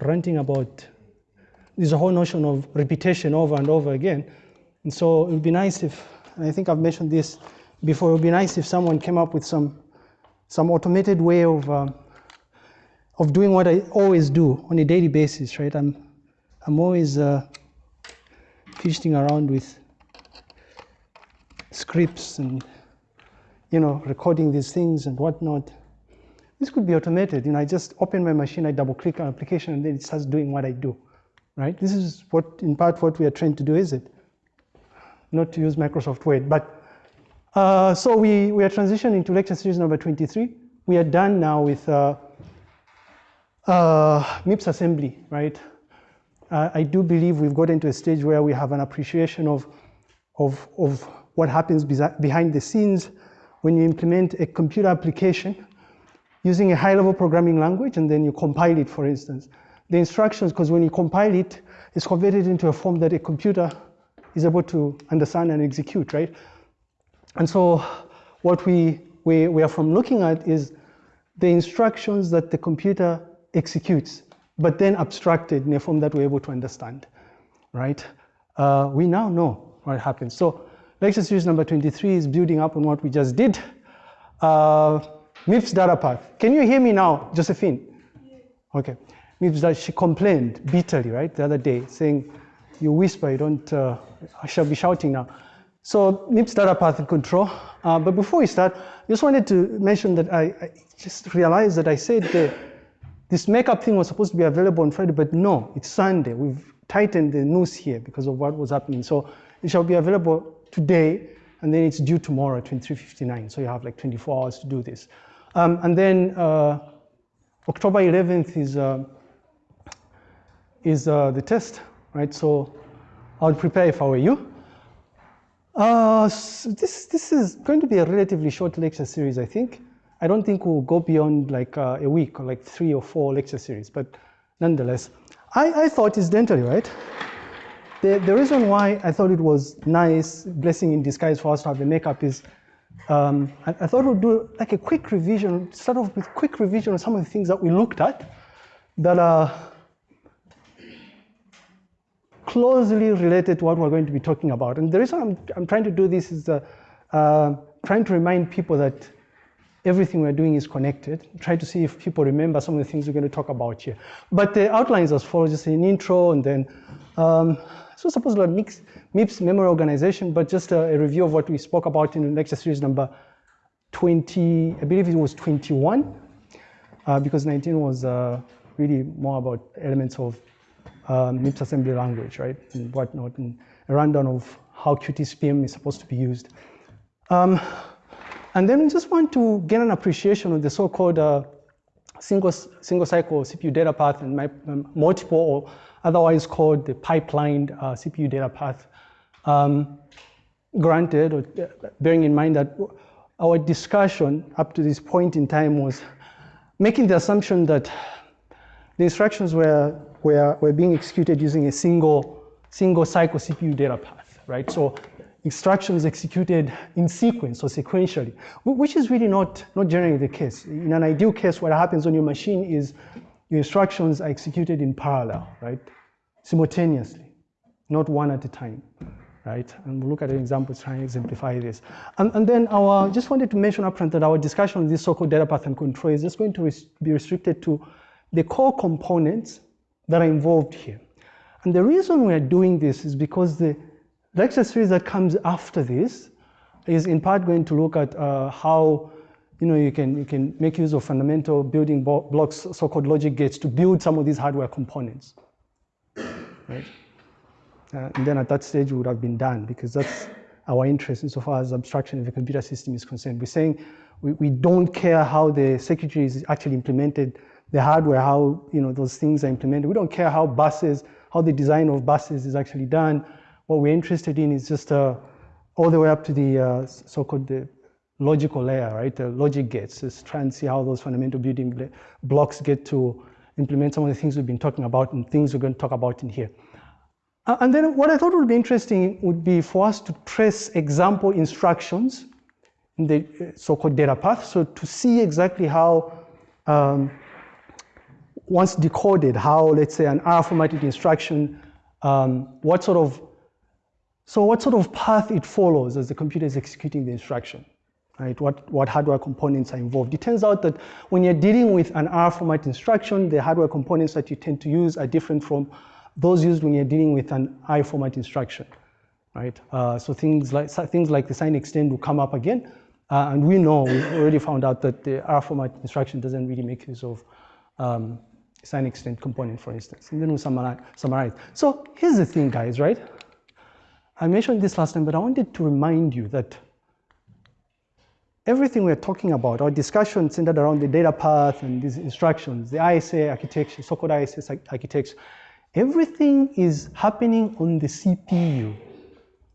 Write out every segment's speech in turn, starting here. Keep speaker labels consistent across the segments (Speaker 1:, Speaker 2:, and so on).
Speaker 1: ranting about a whole notion of repetition over and over again. And so it would be nice if, and I think I've mentioned this before, it would be nice if someone came up with some, some automated way of, um, of doing what I always do on a daily basis, right? I'm, I'm always uh, fidgeting around with scripts and, you know, recording these things and whatnot. This could be automated. You know, I just open my machine, I double click on application, and then it starts doing what I do right? This is what, in part, what we are trying to do, is it? Not to use Microsoft Word, but uh, so we, we are transitioning to lecture series number 23. We are done now with uh, uh, MIPS assembly, right? Uh, I do believe we've gotten to a stage where we have an appreciation of, of, of what happens behind the scenes when you implement a computer application using a high-level programming language and then you compile it, for instance the instructions, because when you compile it, it's converted into a form that a computer is able to understand and execute, right? And so what we, we, we are from looking at is the instructions that the computer executes, but then abstracted in a form that we're able to understand, right? Uh, we now know what happens. So lecture series number 23 is building up on what we just did. Uh, MIPS data path. Can you hear me now, Josephine? Okay MIPS that she complained bitterly, right, the other day, saying, you whisper, you don't, uh, I shall be shouting now. So MIPS data path control. Uh, but before we start, I just wanted to mention that I, I just realized that I said that this makeup thing was supposed to be available on Friday, but no, it's Sunday. We've tightened the noose here because of what was happening. So it shall be available today, and then it's due tomorrow at 23.59. So you have like 24 hours to do this. Um, and then uh, October 11th is uh, is uh, the test, right? So I would prepare if I were you. Uh, so this, this is going to be a relatively short lecture series, I think. I don't think we'll go beyond like uh, a week or like three or four lecture series, but nonetheless, I, I thought incidentally, right? The, the reason why I thought it was nice, blessing in disguise for us to have the makeup is um, I, I, thought we'd do like a quick revision, start off with quick revision of some of the things that we looked at that are closely related to what we're going to be talking about. And the reason I'm, I'm trying to do this is uh, uh, trying to remind people that everything we're doing is connected. Try to see if people remember some of the things we're going to talk about here. But the outlines as follows, just an intro and then, um, so supposed to mix MIPS memory organization, but just a, a, review of what we spoke about in the lecture series number 20, I believe it was 21, uh, because 19 was uh, really more about elements of um, MIPS assembly language, right, and whatnot, and a rundown of how QtSpim is supposed to be used. Um, and then we just want to get an appreciation of the so-called uh, single, single cycle CPU data path and my, um, multiple or otherwise called the pipelined uh, CPU data path. Um, granted, or, uh, bearing in mind that our discussion up to this point in time was making the assumption that the instructions were were, were being executed using a single, single cycle CPU data path, right? So instructions executed in sequence or sequentially, which is really not, not generally the case. In an ideal case, what happens on your machine is your instructions are executed in parallel, right? Simultaneously, not one at a time, right? And we'll look at an example to try and exemplify this. And, and then our, just wanted to mention upfront that our discussion on this so-called data path and control is just going to res be restricted to the core components that are involved here. And the reason we are doing this is because the lecture series that comes after this is in part going to look at uh, how you know, you can, you can make use of fundamental building blocks, so-called logic gates, to build some of these hardware components, right? Uh, and then at that stage, we would have been done because that's our interest insofar as abstraction of the computer system is concerned. We're saying we, we don't care how the circuitry is actually implemented the hardware, how you know those things are implemented. We don't care how buses, how the design of buses is actually done. What we're interested in is just uh, all the way up to the uh, so-called the logical layer, right? The logic gates. Just try and see how those fundamental building blocks get to implement some of the things we've been talking about and things we're going to talk about in here. Uh, and then what I thought would be interesting would be for us to trace example instructions in the uh, so-called data path. So to see exactly how um, once decoded, how, let's say, an R formatted instruction, um, what sort of, so what sort of path it follows as the computer is executing the instruction, right? What, what hardware components are involved. It turns out that when you're dealing with an R format instruction, the hardware components that you tend to use are different from those used when you're dealing with an I format instruction, right? Uh, so things like, things like the sign extend will come up again, uh, and we know, we've already found out that the R format instruction doesn't really make use of um, sign extend component, for instance. And then we summarize, summarize. So here's the thing, guys, right? I mentioned this last time, but I wanted to remind you that everything we're talking about, our discussion centered around the data path and these instructions, the ISA architecture, so-called ISA architecture, everything is happening on the CPU,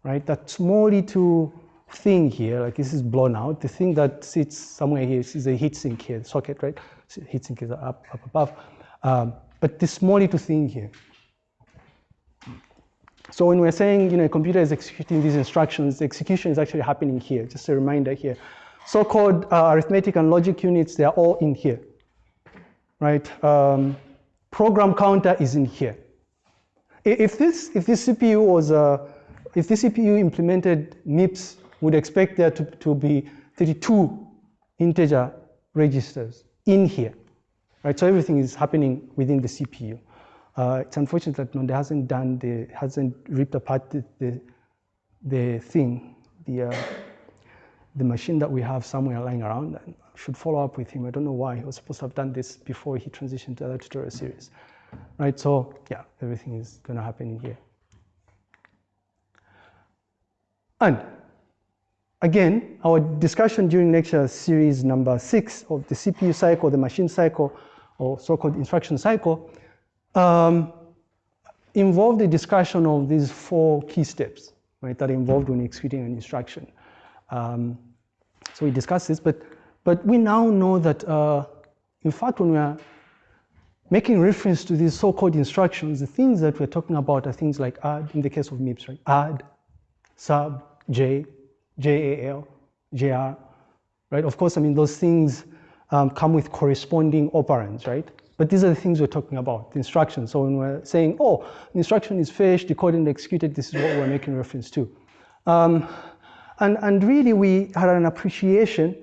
Speaker 1: right? That small little thing here, like this is blown out, the thing that sits somewhere here is a heatsink here, the socket, right? Heatsink is up, up above. Um, but this small little thing here. So when we're saying, you know, a computer is executing these instructions, the execution is actually happening here. Just a reminder here. So-called uh, arithmetic and logic units, they are all in here, right? Um, program counter is in here. If this, if this CPU was, uh, if this CPU implemented MIPS, would expect there to, to be 32 integer registers in here, right? So everything is happening within the CPU. Uh, it's unfortunate that Nonde hasn't done the, hasn't ripped apart the, the, the thing, the, uh, the machine that we have somewhere lying around. I should follow up with him. I don't know why. He was supposed to have done this before he transitioned to other tutorial series. Right, so yeah, everything is gonna happen in here. And again, our discussion during lecture series number six of the CPU cycle, the machine cycle, or so-called instruction cycle, um, involved the discussion of these four key steps, right, that are involved when executing an instruction. Um, so we discussed this, but, but we now know that, uh, in fact, when we are making reference to these so-called instructions, the things that we're talking about are things like add, in the case of MIPS, right? Add, sub, J, JAL, JR, right? Of course, I mean, those things um, come with corresponding operands, right? But these are the things we're talking about, the instructions. So when we're saying, oh, the instruction is fetched, decoded, and executed, this is what we're making reference to. Um, and, and really, we had an appreciation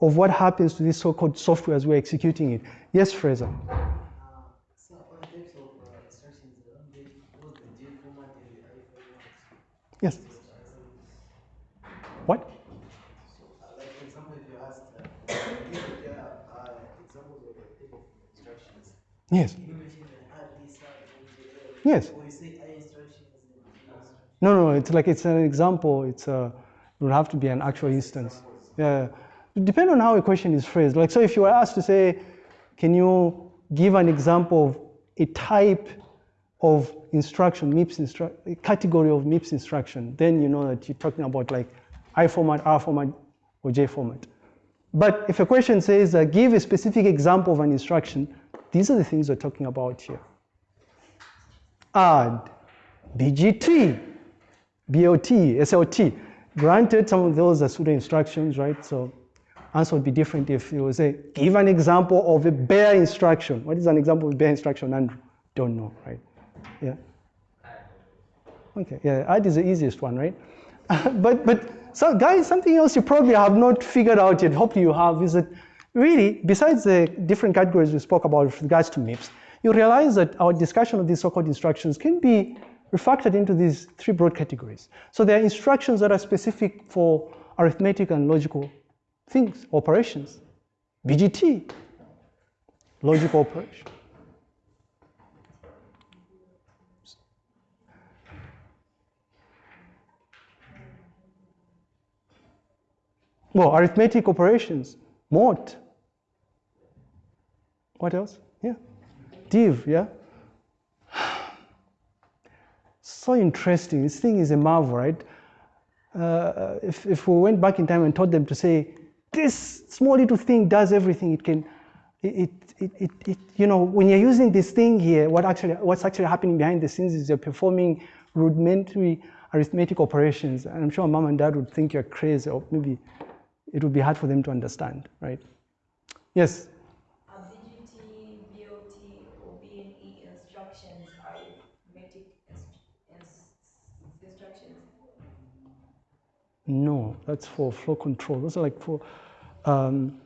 Speaker 1: of what happens to this so-called software as we're executing it. Yes, Fraser? Yes. What? Yes. Yes. No, no, it's like it's an example. It's a, it would have to be an actual instance. Yeah. Depend on how a question is phrased. Like, so if you were asked to say, can you give an example of a type of instruction, MIPS instruction, category of MIPS instruction, then you know that you're talking about like I format, R format, or J format. But if a question says, uh, give a specific example of an instruction, these are the things we're talking about here. Add, BGT, BOT, SLT. Granted, some of those are pseudo instructions, right? So answer would be different if you say, give an example of a bare instruction. What is an example of a bare instruction, Andrew? Don't know, right? Yeah. Okay, yeah, add is the easiest one, right? but, but so guys, something else you probably have not figured out yet, hopefully you have, is that really, besides the different categories we spoke about with regards to MIPS, you realize that our discussion of these so-called instructions can be refactored into these three broad categories. So there are instructions that are specific for arithmetic and logical things, operations. BGT, logical operation. Well, arithmetic operations, mod. What else? Yeah. Div, yeah. So interesting. This thing is a marvel, right? Uh, if, if we went back in time and told them to say, this small little thing does everything, it can, it, it, it, it, you know, when you're using this thing here, what actually, what's actually happening behind the scenes is you're performing rudimentary arithmetic operations. And I'm sure mom and dad would think you're crazy or maybe it would be hard for them to understand, right? Yes?
Speaker 2: BGT, BOT, instructions are instructions?
Speaker 1: No, that's for flow control. Those are like for, um,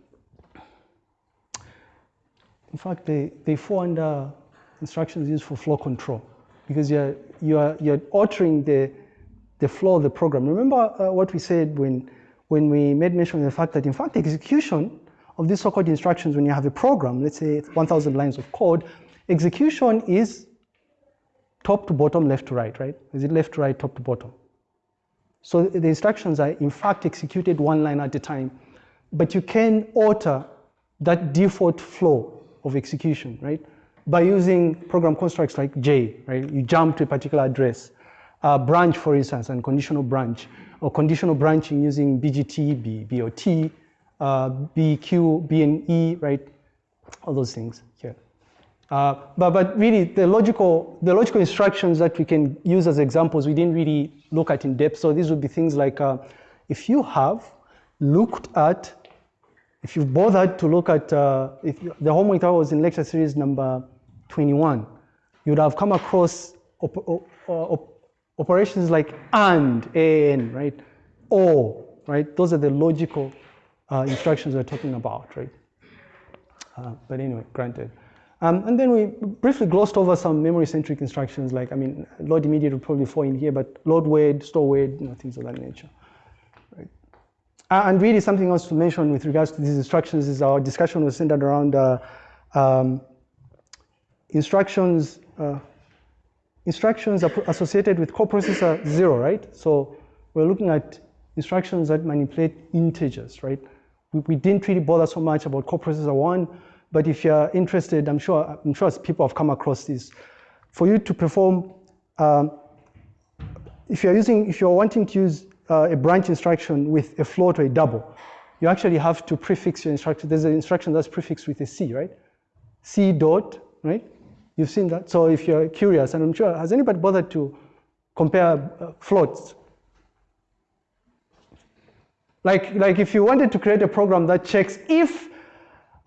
Speaker 1: in fact, they, they fall under instructions used for flow control because you're, you're, you're altering the, the flow of the program. Remember uh, what we said when, when we made mention of the fact that in fact execution of these so-called instructions when you have a program, let's say 1000 lines of code, execution is top to bottom, left to right, right? Is it left to right, top to bottom? So the instructions are in fact executed one line at a time, but you can alter that default flow of execution, right? By using program constructs like J, right? You jump to a particular address. Uh, branch, for instance, and conditional branch, or conditional branching using BGT, B, BOT, uh, BQ, BNE, right? All those things here. Uh, but, but really, the logical, the logical instructions that we can use as examples, we didn't really look at in depth. So these would be things like, uh, if you have looked at, if you've bothered to look at, uh, if the homework that was in lecture series number 21, you'd have come across op op op operations like AND, AN, right? Or, right? Those are the logical uh, instructions we're talking about, right? Uh, but anyway, granted. Um, and then we briefly glossed over some memory-centric instructions like, I mean, load immediate will probably fall in here, but load word, store word, you know, things of that nature. Right. Uh, and really something else to mention with regards to these instructions is our discussion was centered around uh, um, instructions, uh, instructions are associated with coprocessor zero, right? So we're looking at instructions that manipulate integers, right? We, we didn't really bother so much about coprocessor one, but if you're interested, I'm sure, I'm sure people have come across this. For you to perform, um, if you're using, if you're wanting to use uh, a branch instruction with a float or a double, you actually have to prefix your instruction. There's an instruction that's prefixed with a C, right? C dot, right? You've seen that. So if you're curious, and I'm sure, has anybody bothered to compare uh, floats? Like, like if you wanted to create a program that checks if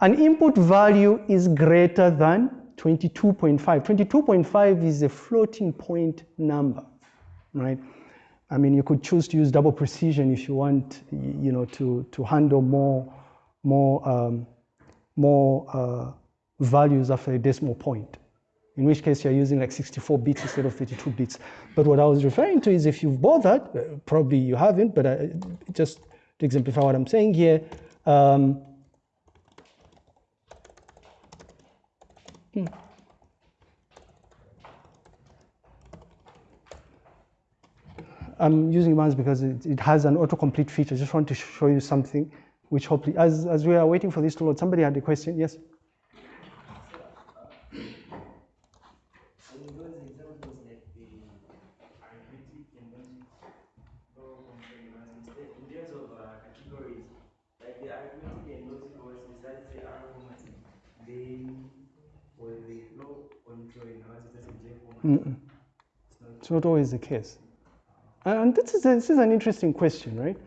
Speaker 1: an input value is greater than 22.5. 22.5 is a floating point number, right? I mean, you could choose to use double precision if you want, you know, to, to handle more, more, um, more uh, values after a decimal point. In which case you're using like 64 bits instead of 32 bits. But what I was referring to is if you've bought that, uh, probably you haven't, but I, uh, just to exemplify what I'm saying here, um, Hmm. I'm using MARS because it, it has an autocomplete feature. I just want to show you something which hopefully, as, as we are waiting for this to load, somebody had a question, yes? Mm -mm. It's not always the case. And this is, a, this is an interesting question, right?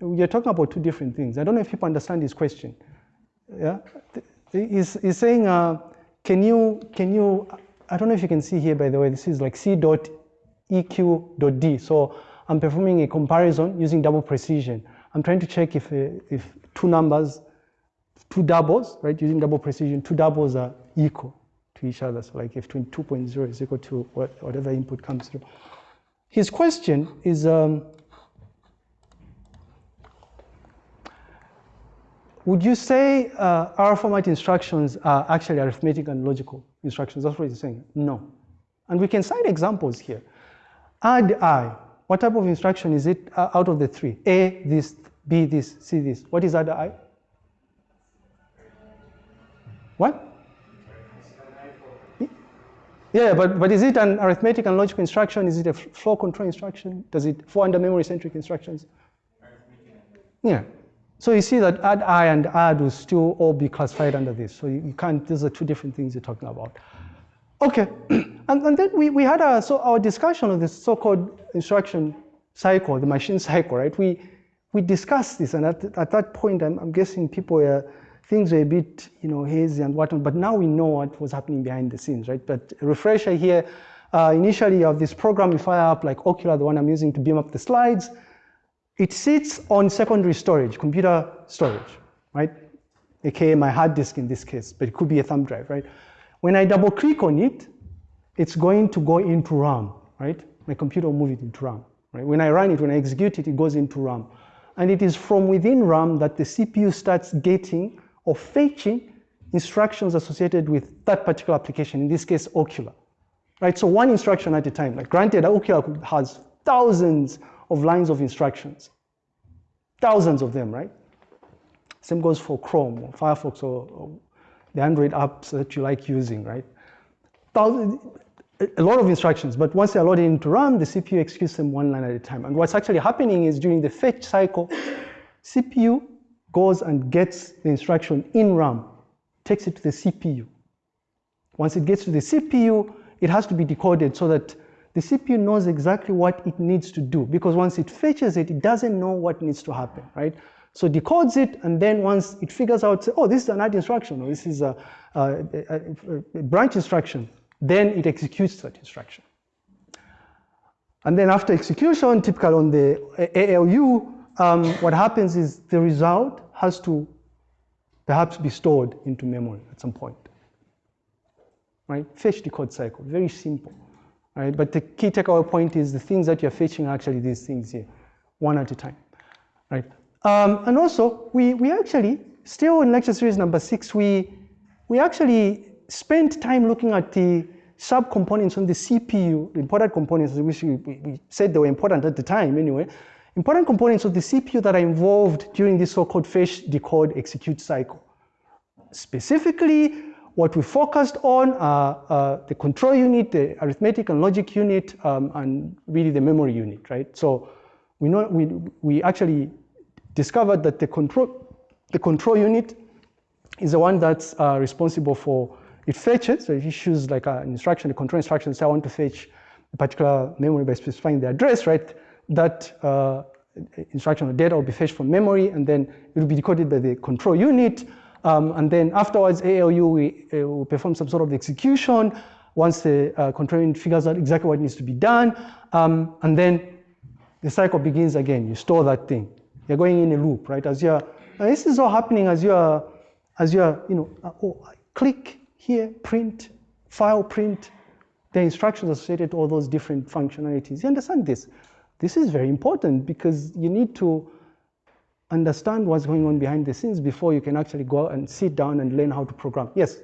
Speaker 1: You're talking about two different things. I don't know if people understand this question. Yeah, he's, he's saying, uh, can you, can you, I don't know if you can see here, by the way, this is like C dot EQ dot D. So I'm performing a comparison using double precision. I'm trying to check if, uh, if two numbers, two doubles, right, using double precision, two doubles are equal to each other. So like if 2.0 is equal to what, whatever input comes through. His question is, um, would you say uh, R format instructions are actually arithmetic and logical instructions? That's what he's saying. No. And we can cite examples here. Add I. What type of instruction is it uh, out of the three? A, this, B, this, C, this. What is add I? What? Yeah, but, but is it an arithmetic and logical instruction? Is it a flow control instruction? Does it fall under memory-centric instructions? Yeah. So you see that add I and add will still all be classified under this. So you, you can't, these are two different things you're talking about. Okay, and, and then we, we had a, so our discussion of this so-called instruction cycle, the machine cycle, right? We, we discussed this, and at, at that point, I'm, I'm guessing people were things were a bit, you know, hazy and whatnot, but now we know what was happening behind the scenes, right? But refresher here, uh, initially of this program, we fire up like Okular, the one I'm using to beam up the slides. It sits on secondary storage, computer storage, right? AKA my hard disk in this case, but it could be a thumb drive, right? When I double click on it, it's going to go into RAM, right? My computer will move it into RAM, right? When I run it, when I execute it, it goes into RAM. And it is from within RAM that the CPU starts getting or fetching instructions associated with that particular application, in this case, Okular, Right, so one instruction at a time. Like granted, Okular has thousands of lines of instructions, thousands of them, right? Same goes for Chrome or Firefox or, or the Android apps that you like using, right? Thousands, a lot of instructions, but once they're loaded into RAM, the CPU executes them one line at a time. And what's actually happening is during the fetch cycle, CPU goes and gets the instruction in RAM, takes it to the CPU. Once it gets to the CPU, it has to be decoded so that the CPU knows exactly what it needs to do because once it fetches it, it doesn't know what needs to happen, right? So decodes it, and then once it figures out, oh, this is an add instruction, or this is a, a, a, a branch instruction, then it executes that instruction. And then after execution, typical on the ALU, um, what happens is the result has to perhaps be stored into memory at some point. Right? Fetch decode cycle, very simple. Right? But the key takeaway point is the things that you're fetching are actually these things here, one at a time. Right? Um, and also, we, we actually, still in lecture series number six, we, we actually spent time looking at the subcomponents on the CPU, the important components, which we, we said they were important at the time anyway, important components of the CPU that are involved during this so-called fetch, decode, execute cycle. Specifically, what we focused on are uh, the control unit, the arithmetic and logic unit, um, and really the memory unit, right? So we know we, we actually discovered that the control, the control unit is the one that's uh, responsible for it fetches, so it issues like an instruction, a control instruction, say I want to fetch a particular memory by specifying the address, right? That uh, instruction or data will be fetched from memory and then it will be decoded by the control unit. Um, and then afterwards, ALU we, uh, will perform some sort of execution once the uh, control unit figures out exactly what needs to be done. Um, and then the cycle begins again. You store that thing. You're going in a loop, right? As you're, this is all happening as you're, as you're, you know, uh, oh, click, here, print, file print, the instructions associated to all those different functionalities. You understand this? This is very important because you need to understand what's going on behind the scenes before you can actually go and sit down and learn how to program. Yes?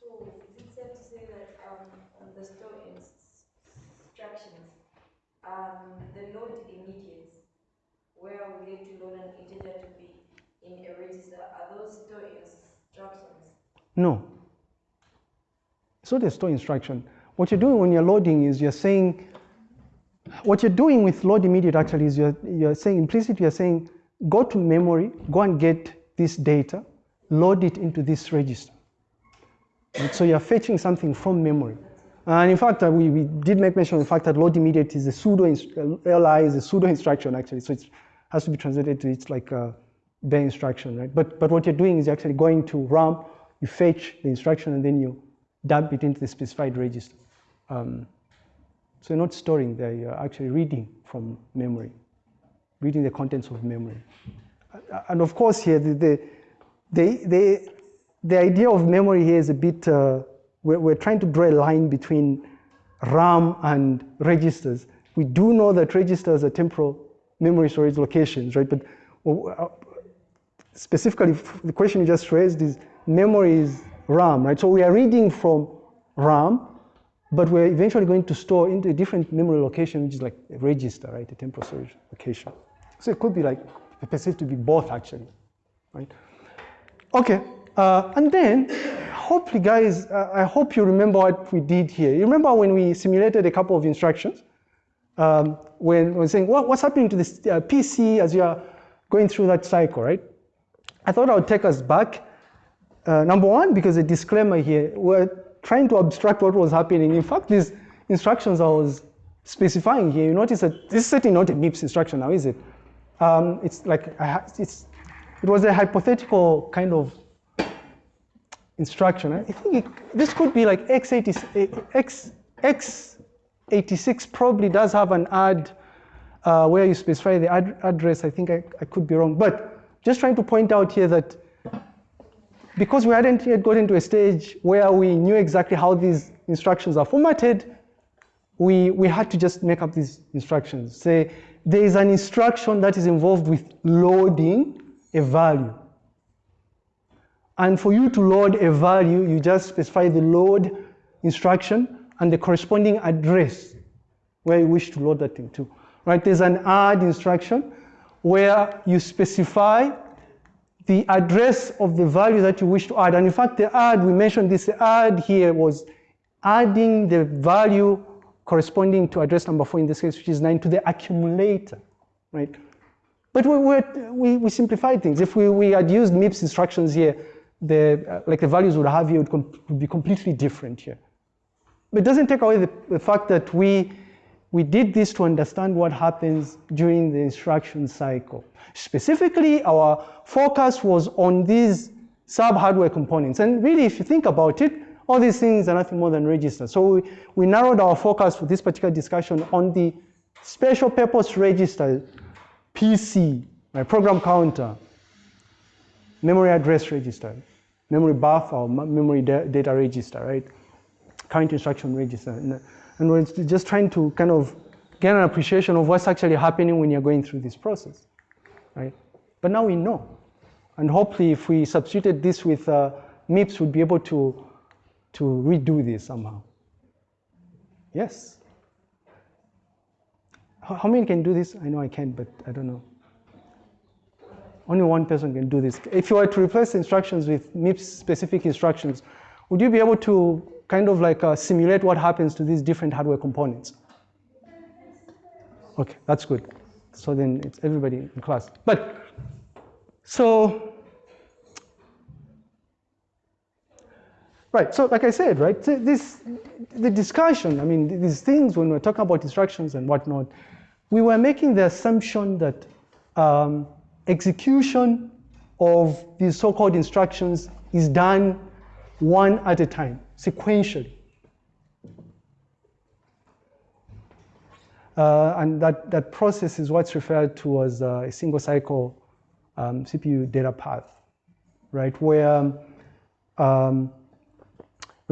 Speaker 2: So is it safe to say that um, on the store instructions, um, the load immediates, where we need to load an integer to be in a register, are those store instructions?
Speaker 1: No. So the store instruction. What you're doing when you're loading is you're saying, what you're doing with load immediate actually is you're, you're saying, implicitly you're saying, go to memory, go and get this data, load it into this register. And so you're fetching something from memory. And in fact, uh, we, we did make mention of the fact that load immediate is a pseudo, LI is a pseudo instruction actually. So it has to be translated to it's like a bare instruction, right? But, but what you're doing is you're actually going to RAM, you fetch the instruction and then you dump it into the specified register. Um, so you're not storing there, you're actually reading from memory, reading the contents of memory. And of course here, the, the, the, the, the idea of memory here is a bit, uh, we're, we're trying to draw a line between RAM and registers. We do know that registers are temporal memory storage locations, right? But uh, specifically, the question you just raised is memory is RAM, right? So we are reading from RAM, but we're eventually going to store into a different memory location, which is like a register, right? A temporal storage location. So it could be like perceived to be both actually, right? Okay, uh, and then hopefully guys, uh, I hope you remember what we did here. You remember when we simulated a couple of instructions? Um, when we're saying, what, what's happening to this uh, PC as you are going through that cycle, right? I thought I would take us back uh, number one, because a disclaimer here, we're trying to abstract what was happening. In fact, these instructions I was specifying here, you notice that this is certainly not a MIPS instruction now, is it? Um, it's like, it's, it was a hypothetical kind of instruction. I think it, this could be like x80, x, x86 probably does have an add uh, where you specify the ad address. I think I, I could be wrong, but just trying to point out here that because we hadn't yet gotten to a stage where we knew exactly how these instructions are formatted, we, we had to just make up these instructions. Say there is an instruction that is involved with loading a value. And for you to load a value, you just specify the load instruction and the corresponding address where you wish to load that thing to. Right? There's an add instruction where you specify the address of the value that you wish to add. And in fact, the add, we mentioned this add here was adding the value corresponding to address number four in this case, which is nine, to the accumulator, right? But we, we, we simplified things. If we, we had used MIPS instructions here, the, uh, like the values would have here would, would, be completely different here. But it doesn't take away the, the fact that we, we did this to understand what happens during the instruction cycle. Specifically, our focus was on these sub-hardware components. And really, if you think about it, all these things are nothing more than registers. So we, we narrowed our focus for this particular discussion on the special purpose register, PC, my program counter, memory address register, memory buffer or memory data register, right? Current instruction register. And, we're just trying to kind of get an appreciation of what's actually happening when you're going through this process, right? But now we know. And hopefully if we substituted this with uh, MIPS, we'd be able to to redo this somehow? Yes. How, many can do this? I know I can, but I don't know. Only one person can do this. If you were to replace instructions with MIPS specific instructions, would you be able to kind of like uh, simulate what happens to these different hardware components? Okay, that's good. So then it's everybody in class. But, so Right, so like I said, right, this, the discussion, I mean, these things when we're talking about instructions and whatnot, we were making the assumption that um, execution of these so-called instructions is done one at a time, sequentially. Uh, and that, that process is what's referred to as uh, a single cycle um, CPU data path, right? Where um,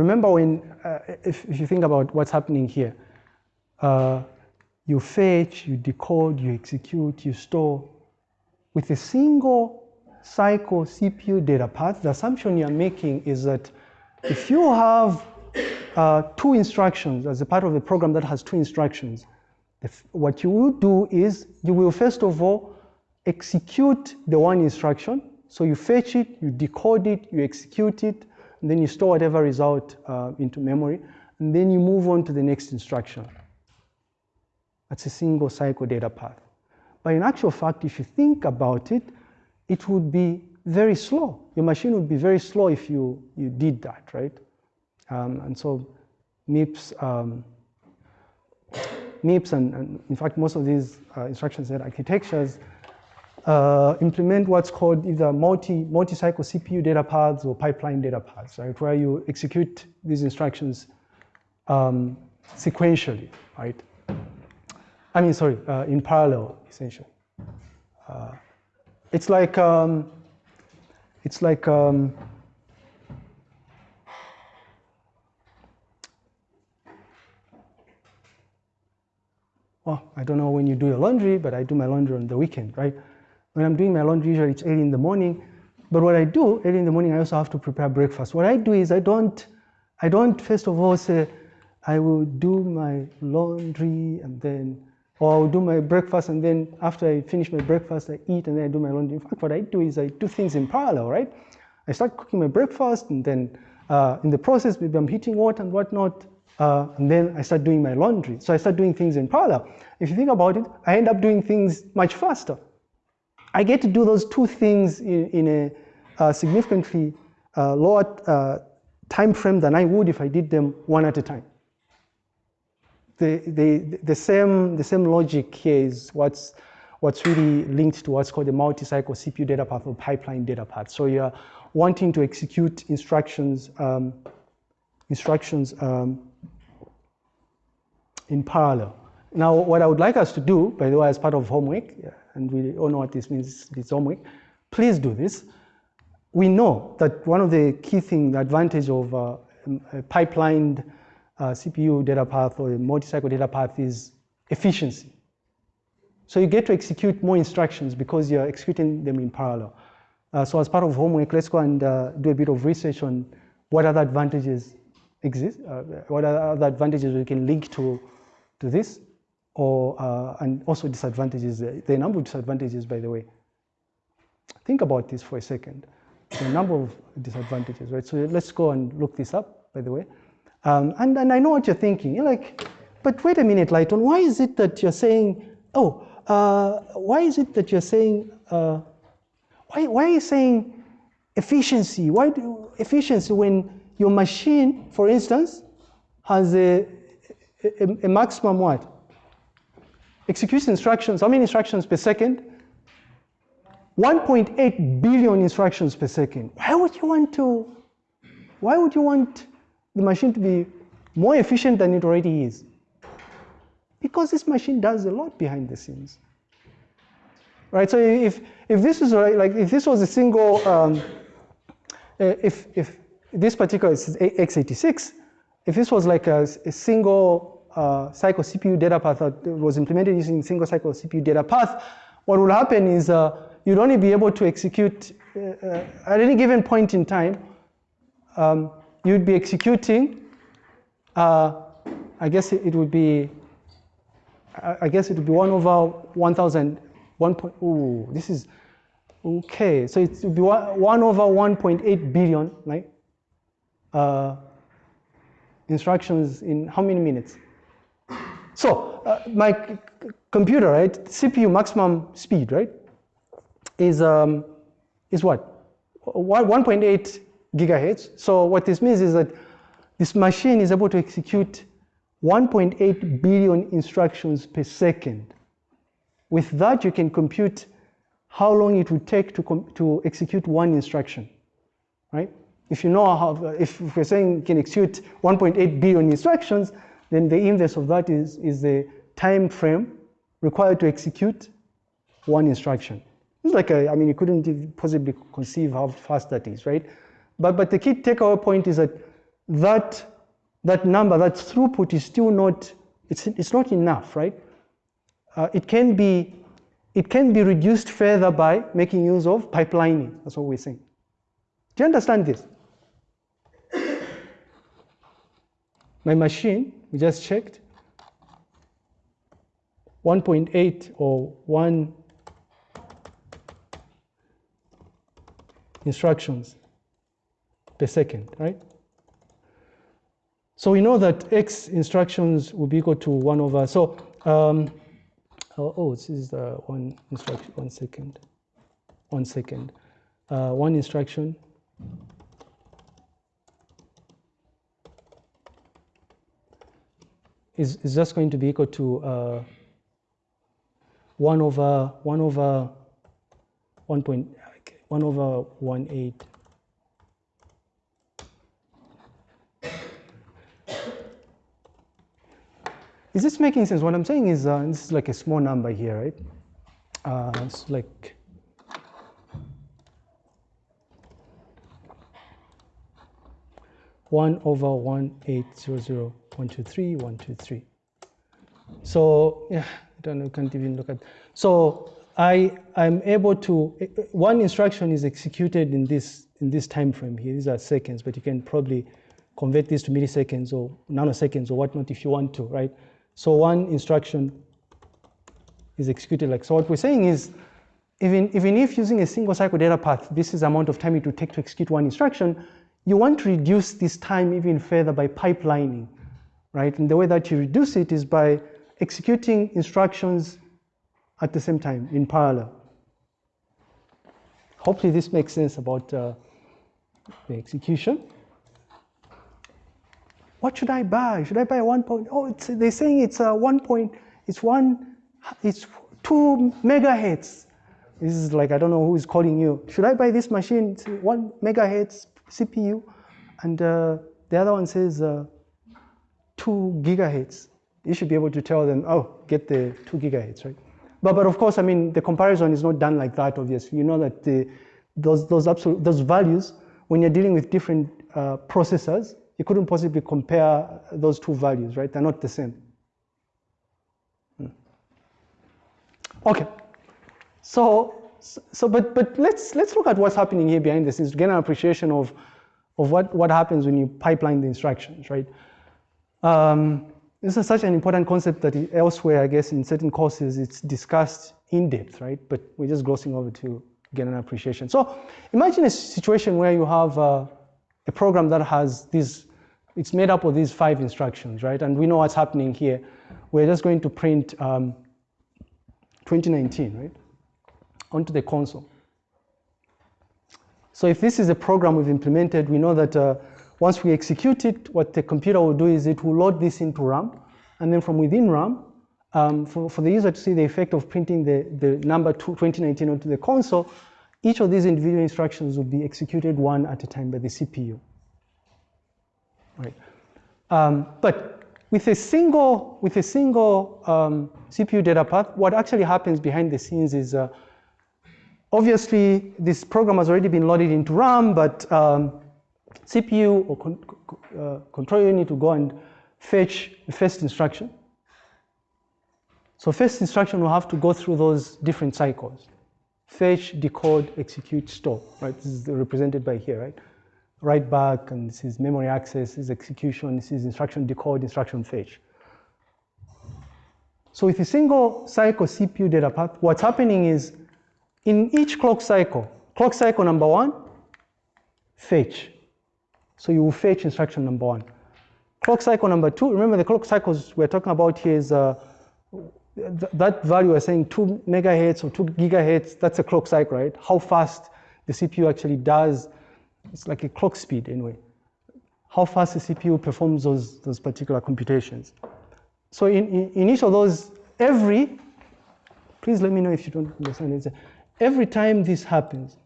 Speaker 1: Remember when, uh, if, if, you think about what's happening here, uh, you fetch, you decode, you execute, you store. With a single cycle CPU data path, the assumption you're making is that if you have uh, two instructions as a part of a program that has two instructions, what you will do is you will first of all execute the one instruction. So you fetch it, you decode it, you execute it, and then you store whatever result uh, into memory, and then you move on to the next instruction. That's a single cycle data path. But in actual fact, if you think about it, it would be very slow. Your machine would be very slow if you, you did that, right? Um, and so MIPS, um, MIPS and, and, in fact most of these uh, instruction set architectures uh, implement what's called either multi, multi-cycle CPU data paths or pipeline data paths, right? Where you execute these instructions um, sequentially, right? I mean, sorry, uh, in parallel, essentially. Uh, it's like, um, it's like, um, well, I don't know when you do your laundry, but I do my laundry on the weekend, right? When I'm doing my laundry, usually it's early in the morning. But what I do early in the morning, I also have to prepare breakfast. What I do is I don't, I don't first of all say, I will do my laundry and then, or I will do my breakfast and then after I finish my breakfast, I eat and then I do my laundry. In fact, what I do is I do things in parallel, right? I start cooking my breakfast and then uh, in the process, maybe I'm heating water and whatnot, uh, and then I start doing my laundry. So I start doing things in parallel. If you think about it, I end up doing things much faster. I get to do those two things in, in a uh, significantly uh, lower uh, time frame than I would if I did them one at a time. The, the, the, same, the same logic here is what's, what's really linked to what's called the multi-cycle CPU data path or pipeline data path. So you're wanting to execute instructions, um, instructions um, in parallel. Now, what I would like us to do, by the way, as part of homework, and we all know what this means, it's homework, please do this. We know that one of the key things, the advantage of uh, a pipelined CPU data path or multi-cycle data path is efficiency. So you get to execute more instructions because you're executing them in parallel. Uh, so as part of homework, let's go and uh, do a bit of research on what other advantages exist, uh, what other advantages we can link to, to this, or, uh, and also disadvantages. The number of disadvantages, by the way. Think about this for a second. A number of disadvantages, right? So let's go and look this up, by the way. Um, and, and I know what you're thinking. You're like, but wait a minute, Lighton, why is it that you're saying, oh, uh, why is it that you're saying, uh, why, why are you saying efficiency? Why do efficiency when your machine, for instance, has a, a, a maximum what? Executes instructions, how many instructions per second? 1.8 billion instructions per second. Why would you want to, why would you want the machine to be more efficient than it already is? Because this machine does a lot behind the scenes. Right, so if, if this is like, if this was a single, um, uh, if, if this particular is x86, if this was like a, a single uh, cycle CPU data path that was implemented using single cycle CPU data path, what will happen is uh, you'd only be able to execute uh, uh at any given point in time, um, you'd be executing, uh, I guess it, would be I guess it would be 1 over 1,000, 1 point, ooh, this is, okay. So it would be 1 over 1.8 billion, right? Uh, instructions in how many minutes? So uh, my computer, right, CPU maximum speed, right, is, um, is what? 1.8 gigahertz. So what this means is that this machine is able to execute 1.8 billion instructions per second. With that, you can compute how long it would take to, to execute one instruction, right? If you know how, if we're saying you can execute 1.8 billion instructions, then the inverse of that is, is the time frame required to execute one instruction. It's like, a, I mean, you couldn't possibly conceive how fast that is, right? But, but the key takeaway point is that that that number, that throughput is still not, it's, it's not enough, right? Uh, it, can be, it can be reduced further by making use of pipelining. That's what we're saying. Do you understand this? My machine, we just checked, 1.8 or 1 instructions per second, right? So we know that x instructions will be equal to 1 over, so, um, oh, oh, this is the one instruction, one second, one second. Uh, one instruction is, is just going to be equal to uh, 1 over 1 over 1 point, 1 over 1 8 Is this making sense? What I'm saying is, uh, this is like a small number here, right? Uh, it's like one over one eight zero zero one two three one two three. So yeah, I don't know. Can't even look at. So I I'm able to one instruction is executed in this in this time frame here. These are seconds, but you can probably convert this to milliseconds or nanoseconds or whatnot if you want to, right? So one instruction is executed like so. What we're saying is, even, even if using a single cycle data path, this is the amount of time it would take to execute one instruction, you want to reduce this time even further by pipelining, right? And the way that you reduce it is by executing instructions at the same time in parallel. Hopefully this makes sense about uh, the execution what should I buy? Should I buy one point? Oh, they're saying it's a one point, it's one, it's two megahertz. This is like, I don't know who is calling you. Should I buy this machine? One megahertz CPU. And uh, the other one says uh, two gigahertz. You should be able to tell them, oh, get the two gigahertz, right? But, but of course, I mean, the comparison is not done like that, obviously. You know that the, those, those, absolute, those values, when you're dealing with different uh, processors, you couldn't possibly compare those two values, right? They're not the same. Hmm. Okay. So, so but, but let's, let's look at what's happening here behind the scenes to get an appreciation of, of what, what happens when you pipeline the instructions, right? Um, this is such an important concept that elsewhere, I guess, in certain courses, it's discussed in depth, right? But we're just glossing over to get an appreciation. So imagine a situation where you have uh, a program that has these, it's made up of these five instructions, right? And we know what's happening here. We're just going to print um, 2019, right? Onto the console. So if this is a program we've implemented, we know that uh, once we execute it, what the computer will do is it will load this into RAM, and then from within RAM, um, for, for the user to see the effect of printing the, the number 2019 onto the console, each of these individual instructions will be executed one at a time by the CPU. Right. Um, but with a single, with a single um, CPU data path, what actually happens behind the scenes is uh, obviously this program has already been loaded into RAM, but um, CPU or con uh, control unit to go and fetch the first instruction. So first instruction will have to go through those different cycles. Fetch, decode, execute, store, right? This is represented by here, right? Write back, and this is memory access, this is execution, this is instruction decode, instruction fetch. So with a single cycle CPU data path, what's happening is in each clock cycle, clock cycle number one, fetch. So you will fetch instruction number one. Clock cycle number two, remember the clock cycles we're talking about here is uh, th that value we're saying two megahertz or two gigahertz, that's a clock cycle, right? How fast the CPU actually does, it's like a clock speed anyway. How fast the CPU performs those, those particular computations. So in, in, in each of those, every, please let me know if you don't understand it. Every time this happens,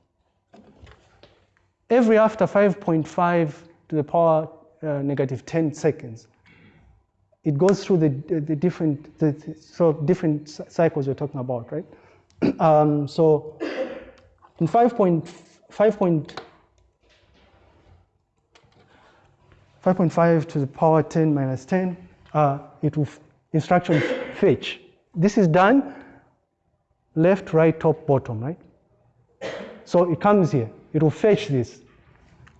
Speaker 1: every after 5.5 to the power uh, negative 10 seconds, it goes through the, the different, the, of different cycles we're talking about, right? um, so in 5.5 to the power 10 minus 10, uh, it will instruction fetch. This is done left, right, top, bottom, right? So it comes here it will fetch this.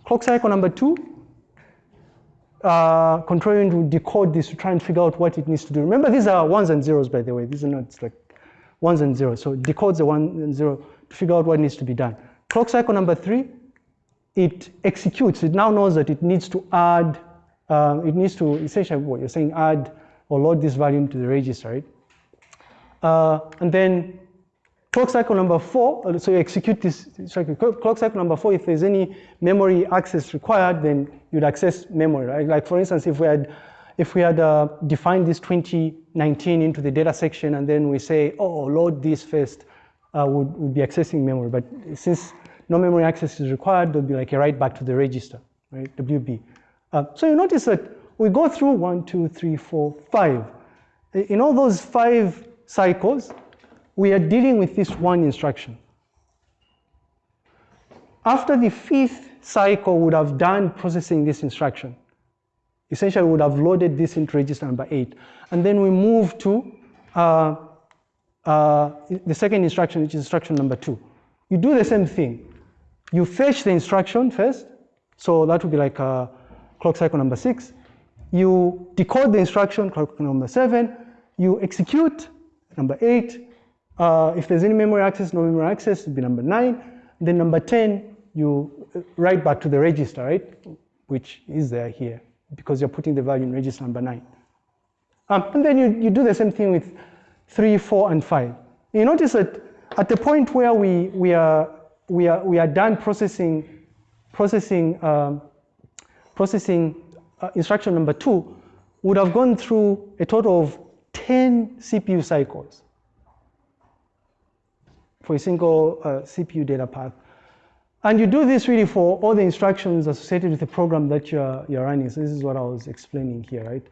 Speaker 1: Clock cycle number two, uh, control unit will decode this to try and figure out what it needs to do. Remember, these are ones and zeros, by the way. These are not like ones and zeros. So it decodes the one and zero to figure out what needs to be done. Clock cycle number three, it executes. It now knows that it needs to add, uh, it needs to essentially what you're saying, add or load this value into the register, right? Uh, and then Clock cycle number four, uh, so you execute this cycle. Clock cycle number four, if there's any memory access required, then you'd access memory, right? Like for instance, if we had, if we had uh, defined this 2019 into the data section and then we say, oh, load this first, uh, would, would be accessing memory. But since no memory access is required, there'll be like a write back to the register, right, WB. Uh, so you notice that we go through one, two, three, four, five. In all those five cycles, we are dealing with this one instruction. After the fifth cycle would have done processing this instruction, essentially we would have loaded this into register number eight. And then we move to uh, uh, the second instruction, which is instruction number two. You do the same thing. You fetch the instruction first, so that would be like uh, clock cycle number six. You decode the instruction, clock cycle number seven. You execute number eight, uh, if there's any memory access, no memory access, it'd be number nine. Then number 10, you write back to the register, right? Which is there here because you're putting the value in register number nine. Um, and then you, you do the same thing with three, four, and five. You notice that at the point where we, we, are, we, are, we are done processing, processing, um, processing uh, instruction number two, would have gone through a total of 10 CPU cycles. for a single uh, CPU data path. And you do this really for all the instructions associated with the program that you're, you're running. So this is what I was explaining here, right?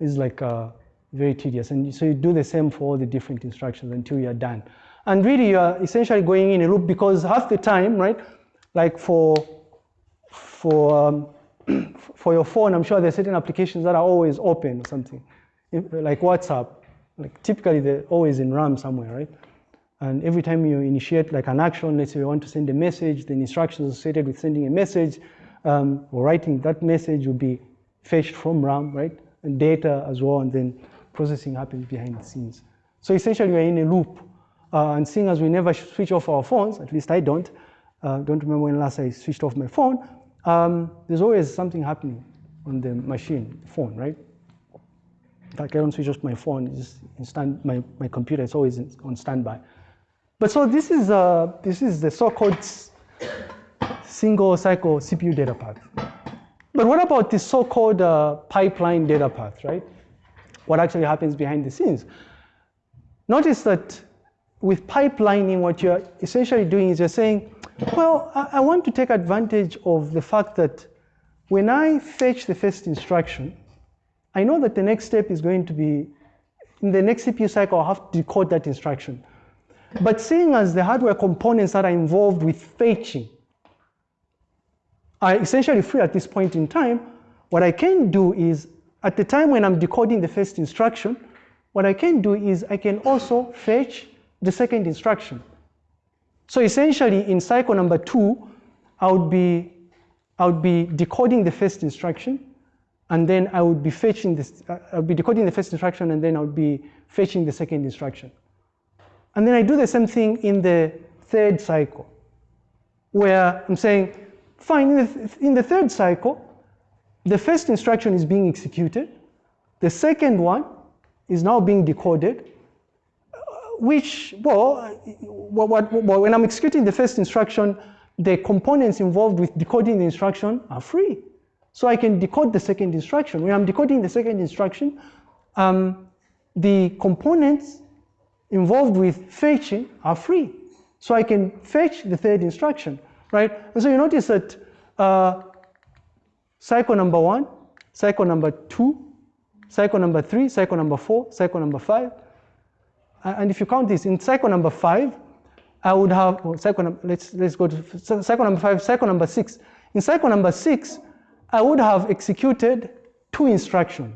Speaker 1: This is like uh, very tedious. And so you do the same for all the different instructions until you're done. And really you're essentially going in a loop because half the time, right, like for, for, um, for your phone, I'm sure there are certain applications that are always open or something, like WhatsApp. Like typically they're always in RAM somewhere, right? And every time you initiate like an action, let's say you want to send a message, the instructions associated with sending a message um, or writing that message will be fetched from RAM, right? And data as well, and then processing happens behind the scenes. So essentially you're in a loop. Uh, and seeing as we never switch off our phones, at least I don't, uh, don't remember when last I switched off my phone, um, there's always something happening on the machine, phone, right? Like I don't switch off my phone, just in stand, my, my computer is always on standby. But so this is, uh, this is the so-called single cycle CPU data path. But what about the so-called uh, pipeline data path, right? What actually happens behind the scenes? Notice that with pipelining, what you're essentially doing is you're saying, well, I, I want to take advantage of the fact that when I fetch the first instruction, I know that the next step is going to be, in the next CPU cycle, I'll have to decode that instruction. But seeing as the hardware components that are involved with fetching are essentially free at this point in time, what I can do is, at the time when I'm decoding the first instruction, what I can do is I can also fetch the second instruction. So essentially in cycle number two, I would be, I would be decoding the first instruction, and then I would be fetching this, uh, I would be decoding the first instruction, and then I would be fetching the second instruction. And then I do the same thing in the third cycle, where I'm saying, fine, in the, in the third cycle, the first instruction is being executed, the second one is now being decoded, which, well, when I'm executing the first instruction, the components involved with decoding the instruction are free. So I can decode the second instruction. When I'm decoding the second instruction, um, the components involved with fetching are free. So I can fetch the third instruction, right? And so you notice that uh, cycle number one, cycle number two, cycle number three, cycle number four, cycle number five. And if you count this, in cycle number five, I would have, well, cycle, let's, let's go to cycle number five, cycle number six. In cycle number six, I would have executed two instructions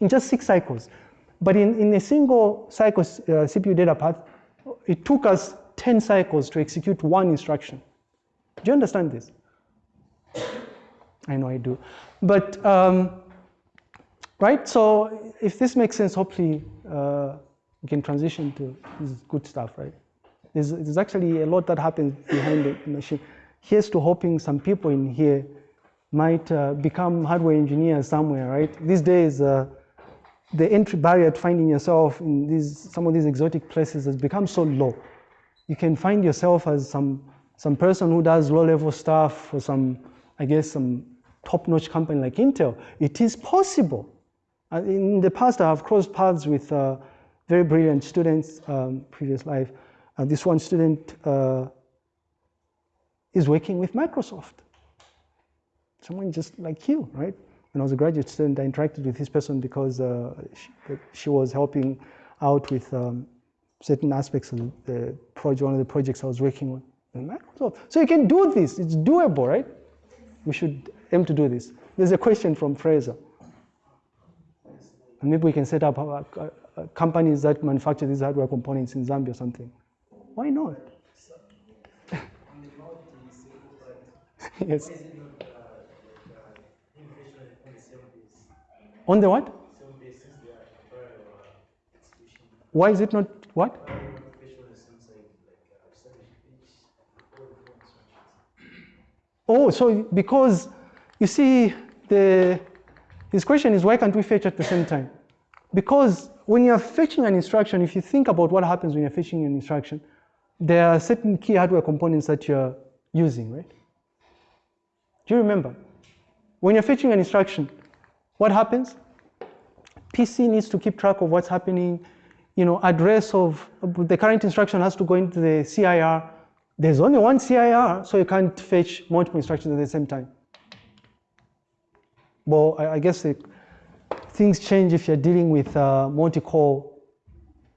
Speaker 1: in just six cycles. But in, in a single cycle uh, CPU data path, it took us 10 cycles to execute one instruction. Do you understand this? I know I do. But, um, right, so if this makes sense, hopefully uh, we can transition to this good stuff, right? There's, there's actually a lot that happens behind the machine. Here's to hoping some people in here might uh, become hardware engineers somewhere, right? These days, uh, the entry barrier to finding yourself in these, some of these exotic places has become so low. You can find yourself as some, some person who does low-level stuff for some, I guess, some top-notch company like Intel. It is possible. Uh, in the past, I have crossed paths with uh, very brilliant students, um, previous life. This one student uh, is working with Microsoft. Someone just like you, right? when I was a graduate student, I interacted with this person because uh, she, she, was helping out with um, certain aspects of the project, one of the projects I was working on in Microsoft. So you can do this, it's doable, right? We should aim to do this. There's a question from Fraser. And maybe we can set up uh, Uh, companies that manufacture these hardware components in Zambia or something. Why not? yes. On the what? Why is it not what? Oh, so because you see, the his question is why can't we fetch at the same time? Because when you're fetching an instruction, if you think about what happens when you're fetching an instruction, there are certain key hardware components that you're using, right? Do you remember? When you're fetching an instruction, what happens? PC needs to keep track of what's happening you know, address of the current instruction has to go into the CIR. There's only one CIR, so you can't fetch multiple instructions at the same time. Well, I, guess the, things change if you're dealing with uh, multi-core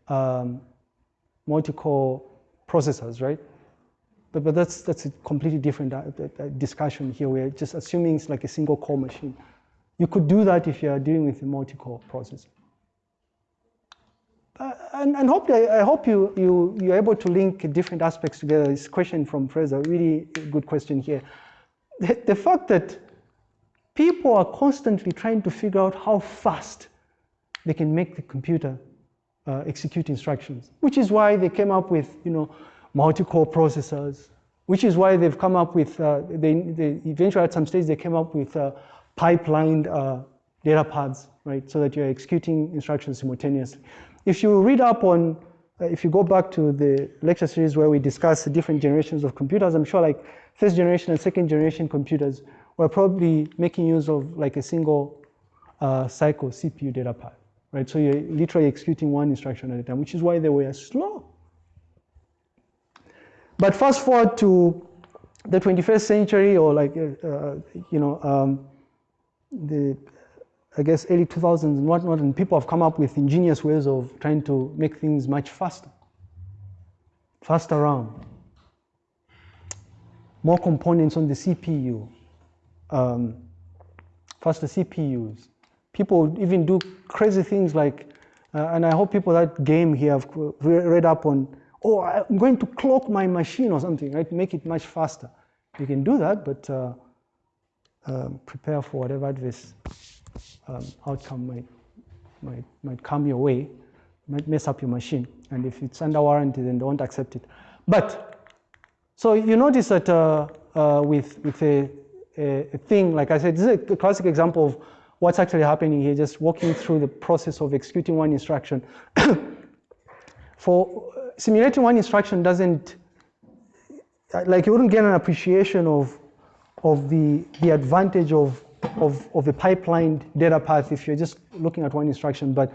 Speaker 1: um, multi-core processors, right? But, but that's, that's a completely different uh, discussion here. We're just assuming it's like a single core machine. You could do that if you're dealing with a multi-core processor. Uh, and, and hopefully, I, I hope you, you, you're able to link different aspects together. This question from Fraser, really good question here. The, the fact that people are constantly trying to figure out how fast they can make the computer uh, execute instructions, which is why they came up with, you know, multi-core processors, which is why they've come up with, uh, they, they, eventually at some stage they came up with uh, pipelined uh, data paths, right, so that you're executing instructions simultaneously. If you read up on, uh, if you go back to the lecture series where we discuss the different generations of computers, I'm sure like first generation and second generation computers were probably making use of like a single uh, cycle CPU data path right? So you're literally executing one instruction at a time, which is why they were slow. But fast forward to the 21st century or like, uh, uh, you know, um, the, I guess, early 2000s and whatnot, and people have come up with ingenious ways of trying to make things much faster. Faster around. More components on the CPU. Um, faster CPUs people even do crazy things like, uh, and I hope people that game here have read up on, oh, I'm going to clock my machine or something, right? Make it much faster. You can do that, but uh, um, prepare for whatever adverse um, outcome might, might, might come your way, might mess up your machine. And if it's under warranty, then don't accept it. But, so you notice that uh, uh with, with a, a, thing, like I said, this is a classic example of what's actually happening here, just walking through the process of executing one instruction. For uh, simulating one instruction doesn't, uh, like you wouldn't get an appreciation of, of the, the advantage of, of, of a pipelined data path if you're just looking at one instruction. But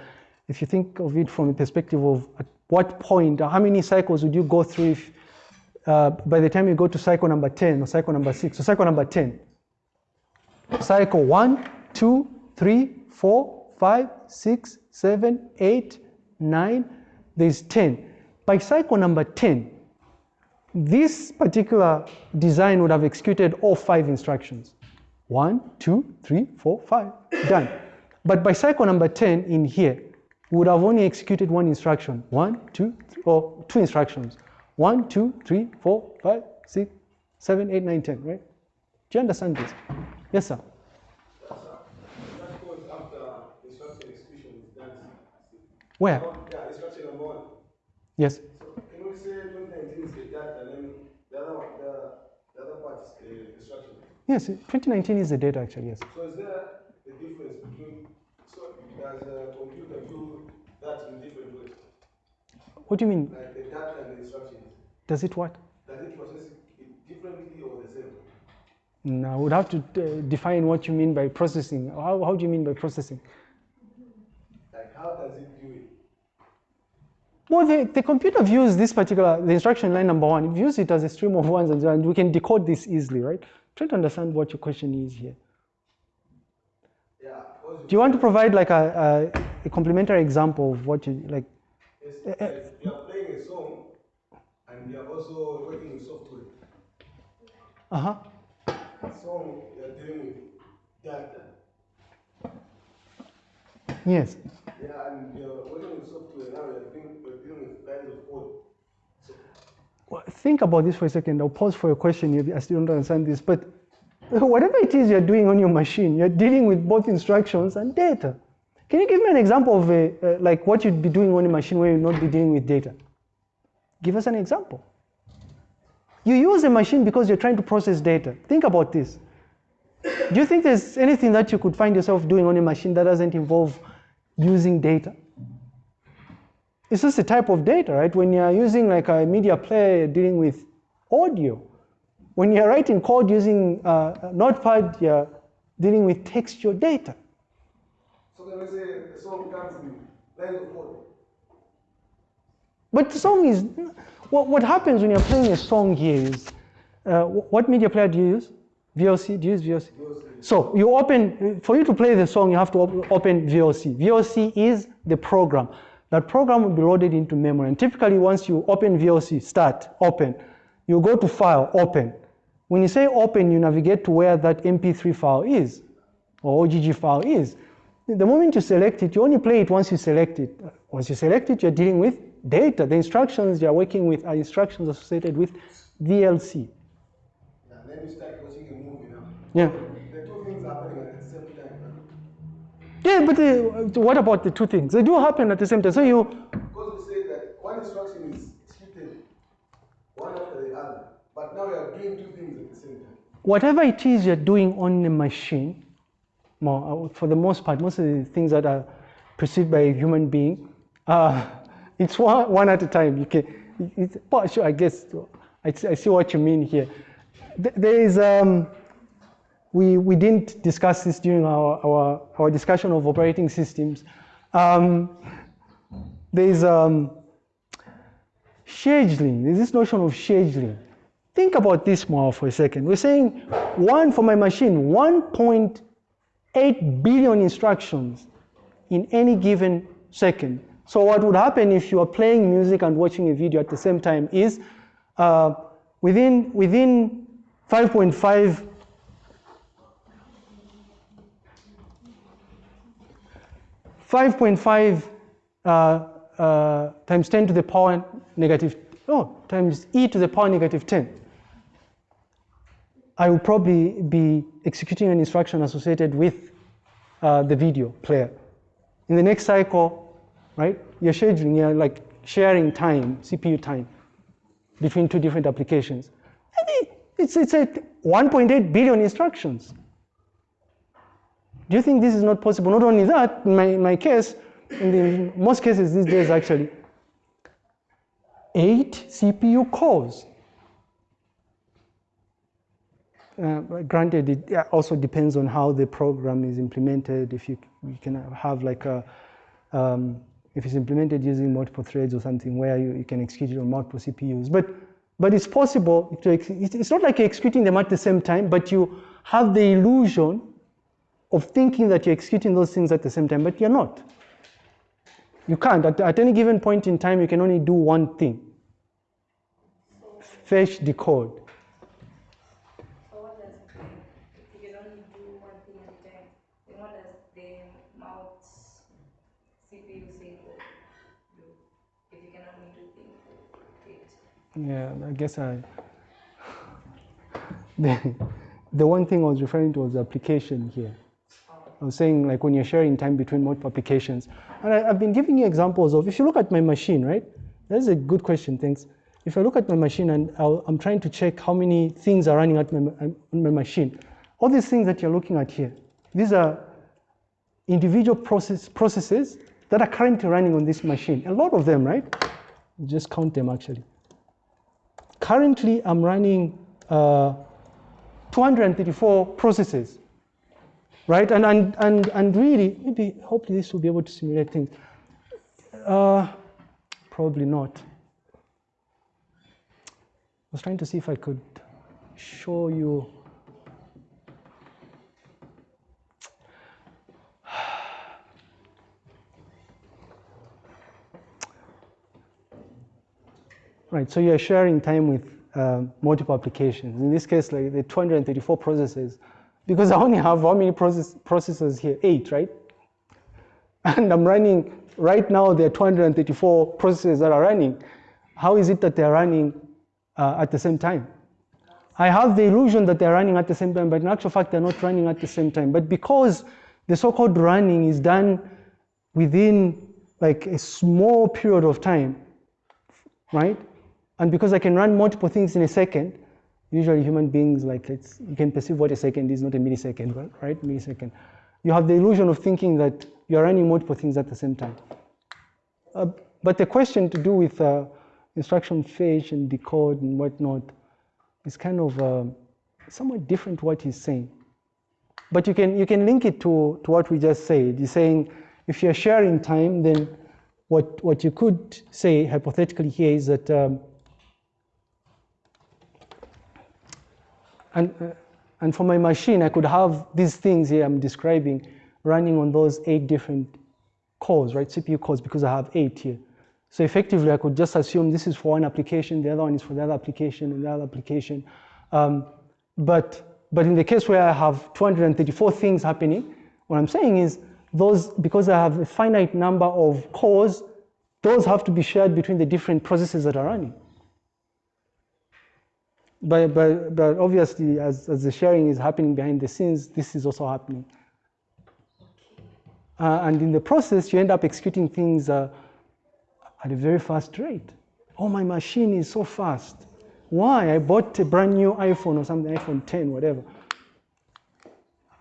Speaker 1: if you think of it from the perspective of at what point, how many cycles would you go through if, uh, by the time you go to cycle number 10 or cycle number 6, so cycle number 10, cycle 1, two, three, four, five, six, seven, eight, nine. There's 10. By cycle number 10, this particular design would have executed all five instructions. One, two, three, four, five, done. But by cycle number 10 in here, would have only executed one instruction. One, two, three, or two instructions. One, two, three, four, five, six, seven, eight, nine, ten, right? Do you understand this? Yes, sir. Where?
Speaker 3: Yeah, instruction number one.
Speaker 1: Yes.
Speaker 3: So can we say 2019 is the data and then the other one, the, the other part is the instruction?
Speaker 1: Yes, 2019 is the data actually, yes.
Speaker 3: So is there a difference between, so does a computer do that in different ways?
Speaker 1: What do you mean?
Speaker 3: Like the data and the instructions.
Speaker 1: Does it what?
Speaker 3: Does it process it differently or the same?
Speaker 1: No, I would have to uh, define what you mean by processing. How, how do you mean by processing?
Speaker 3: Like how does it do it?
Speaker 1: Well, the, the computer views this particular, the instruction line number one, it views it as a stream of ones and zeros, and we can decode this easily, right? Try to understand what your question is here.
Speaker 3: Yeah.
Speaker 1: Do you want to provide like a, a, a complementary example of what you, like?
Speaker 3: It's uh, like you are playing a song and you are also working with software.
Speaker 1: Uh-huh.
Speaker 3: Song you are dealing with data.
Speaker 1: Yes.
Speaker 3: Yeah, and you're working with software now, you're dealing, you're dealing with lines of code. So,
Speaker 1: Well, think about this for a second. I'll pause for a question. You- I still don't understand this, but whatever it is you're doing on your machine, you're dealing with both instructions and data. Can you give me an example of a, uh, like what you'd be doing on a machine where you'd not be dealing with data? Give us an example. You use a machine because you're trying to process data. Think about this. Do you think there's anything that you could find yourself doing on a machine that doesn't involve using data? It's just a type of data, right? When you're using like a media player, dealing with audio. When you're writing code using uh, Notepad, you're dealing with textual data.
Speaker 3: so can we say the song comes with lines of code?
Speaker 1: But the song is, what, what happens when you're playing a song here is, uh, what media player do you use? VLC, do you use VLC? So you open, for you to play the song, you have to op- open VLC. VLC is the program. That program will be loaded into memory. And typically once you open VLC, start, open, you go to file, open. When you say open, you navigate to where that MP3 file is, or OGG file is. The moment you select it, you only play it once you select it. Once you select it, you're dealing with data. The instructions you're working with are instructions associated with VLC.
Speaker 3: And then you start watching a movie now.
Speaker 1: Yeah.
Speaker 3: The two things happening at the same time.
Speaker 1: Yeah, but uh, what about the two things? They do happen at the same time. So you,
Speaker 3: Because we say that one instruction is executed one after the other, but now you are doing two things at the same time.
Speaker 1: whatever it is you're doing on the machine, more, uh, for the most part, most of the things that are perceived by a human being, uh, it's one, one at a time. You can, it's, I guess, I, see- I see what you mean here. There is, um, we, we didn't discuss this during our, our, our discussion of operating systems. Um, there's um, scheduling, there's this notion of scheduling. Think about this more for a second. We're saying one for my machine, 1.8 billion instructions in any given second. So what would happen if you are playing music and watching a video at the same time is uh, within, within 5.5 5.5 uh, uh, times 10 to the power negative, oh, times e to the power negative 10. I will probably be executing an instruction associated with uh, the video player. In the next cycle, right, you're scheduling, you're like sharing time, CPU time, between two different applications. And it- It's, it's a 1.8 billion instructions. Do you think this is not possible? Not only that, in my, in my case, in the, most cases these days actually, eight CPU cores. Uh, granted, it also depends on how the program is implemented. If you, you can have like a, um, if it's implemented using multiple threads or something where you, you can execute it on multiple CPUs. But, but it's possible to, it's not like you're executing them at the same time, but you have the illusion of thinking that you're executing those things at the same time, but you're not. You can't. At, at any given point in time, you can only do one thing fetch, decode.
Speaker 2: So what does, if you can only do one thing at a time, then what does the mount CPU say for you? If you can only do things, it.
Speaker 1: Yeah, I guess I. The, the one thing I was referring to was application here. I was saying, like, when you're sharing time between multiple applications. And I, I've been giving you examples of, if you look at my machine, right? That's a good question, thanks. If I look at my machine and I'll, I'm trying to check how many things are running at my, on my machine, all these things that you're looking at here, these are individual process, processes that are currently running on this machine. A lot of them, right? Just count them actually. Currently, I'm running uh, 234 processes, right? And, and, and, and really, maybe, hopefully this will be able to simulate things. Uh, probably not. I was trying to see if I could show you. Right, so you're sharing time with uh, multiple applications. In this case, like the 234 processes, because I only have how many process, processors here? Eight, right? And I'm running, right now there are 234 processes that are running. How is it that they're running uh, at the same time? I have the illusion that they're running at the same time, but in actual fact, they're not running at the same time. But because the so-called running is done within like a small period of time, right? And because I can run multiple things in a second, usually human beings like it's, you can perceive what a second is, not a millisecond, right? Millisecond. You have the illusion of thinking that you're running multiple things at the same time. Uh, but the question to do with uh, instruction fetch and decode and whatnot is kind of uh, somewhat different to what he's saying. But you can, you can link it to, to what we just said. He's saying if you're sharing time, then what, what you could say hypothetically here is that, um, and, uh, and for my machine, I could have these things here I'm describing running on those eight different cores, right, CPU cores, because I have eight here. So effectively, I could just assume this is for one application, the other one is for the other application, and the other application. Um, but, but in the case where I have 234 things happening, what I'm saying is those, because I have a finite number of cores, those have to be shared between the different processes that are running. But, but, but obviously, as, as the sharing is happening behind the scenes, this is also happening. Uh, and in the process, you end up executing things uh, at a very fast rate. Oh, my machine is so fast. Why? I bought a brand new iPhone or something, iPhone 10, whatever.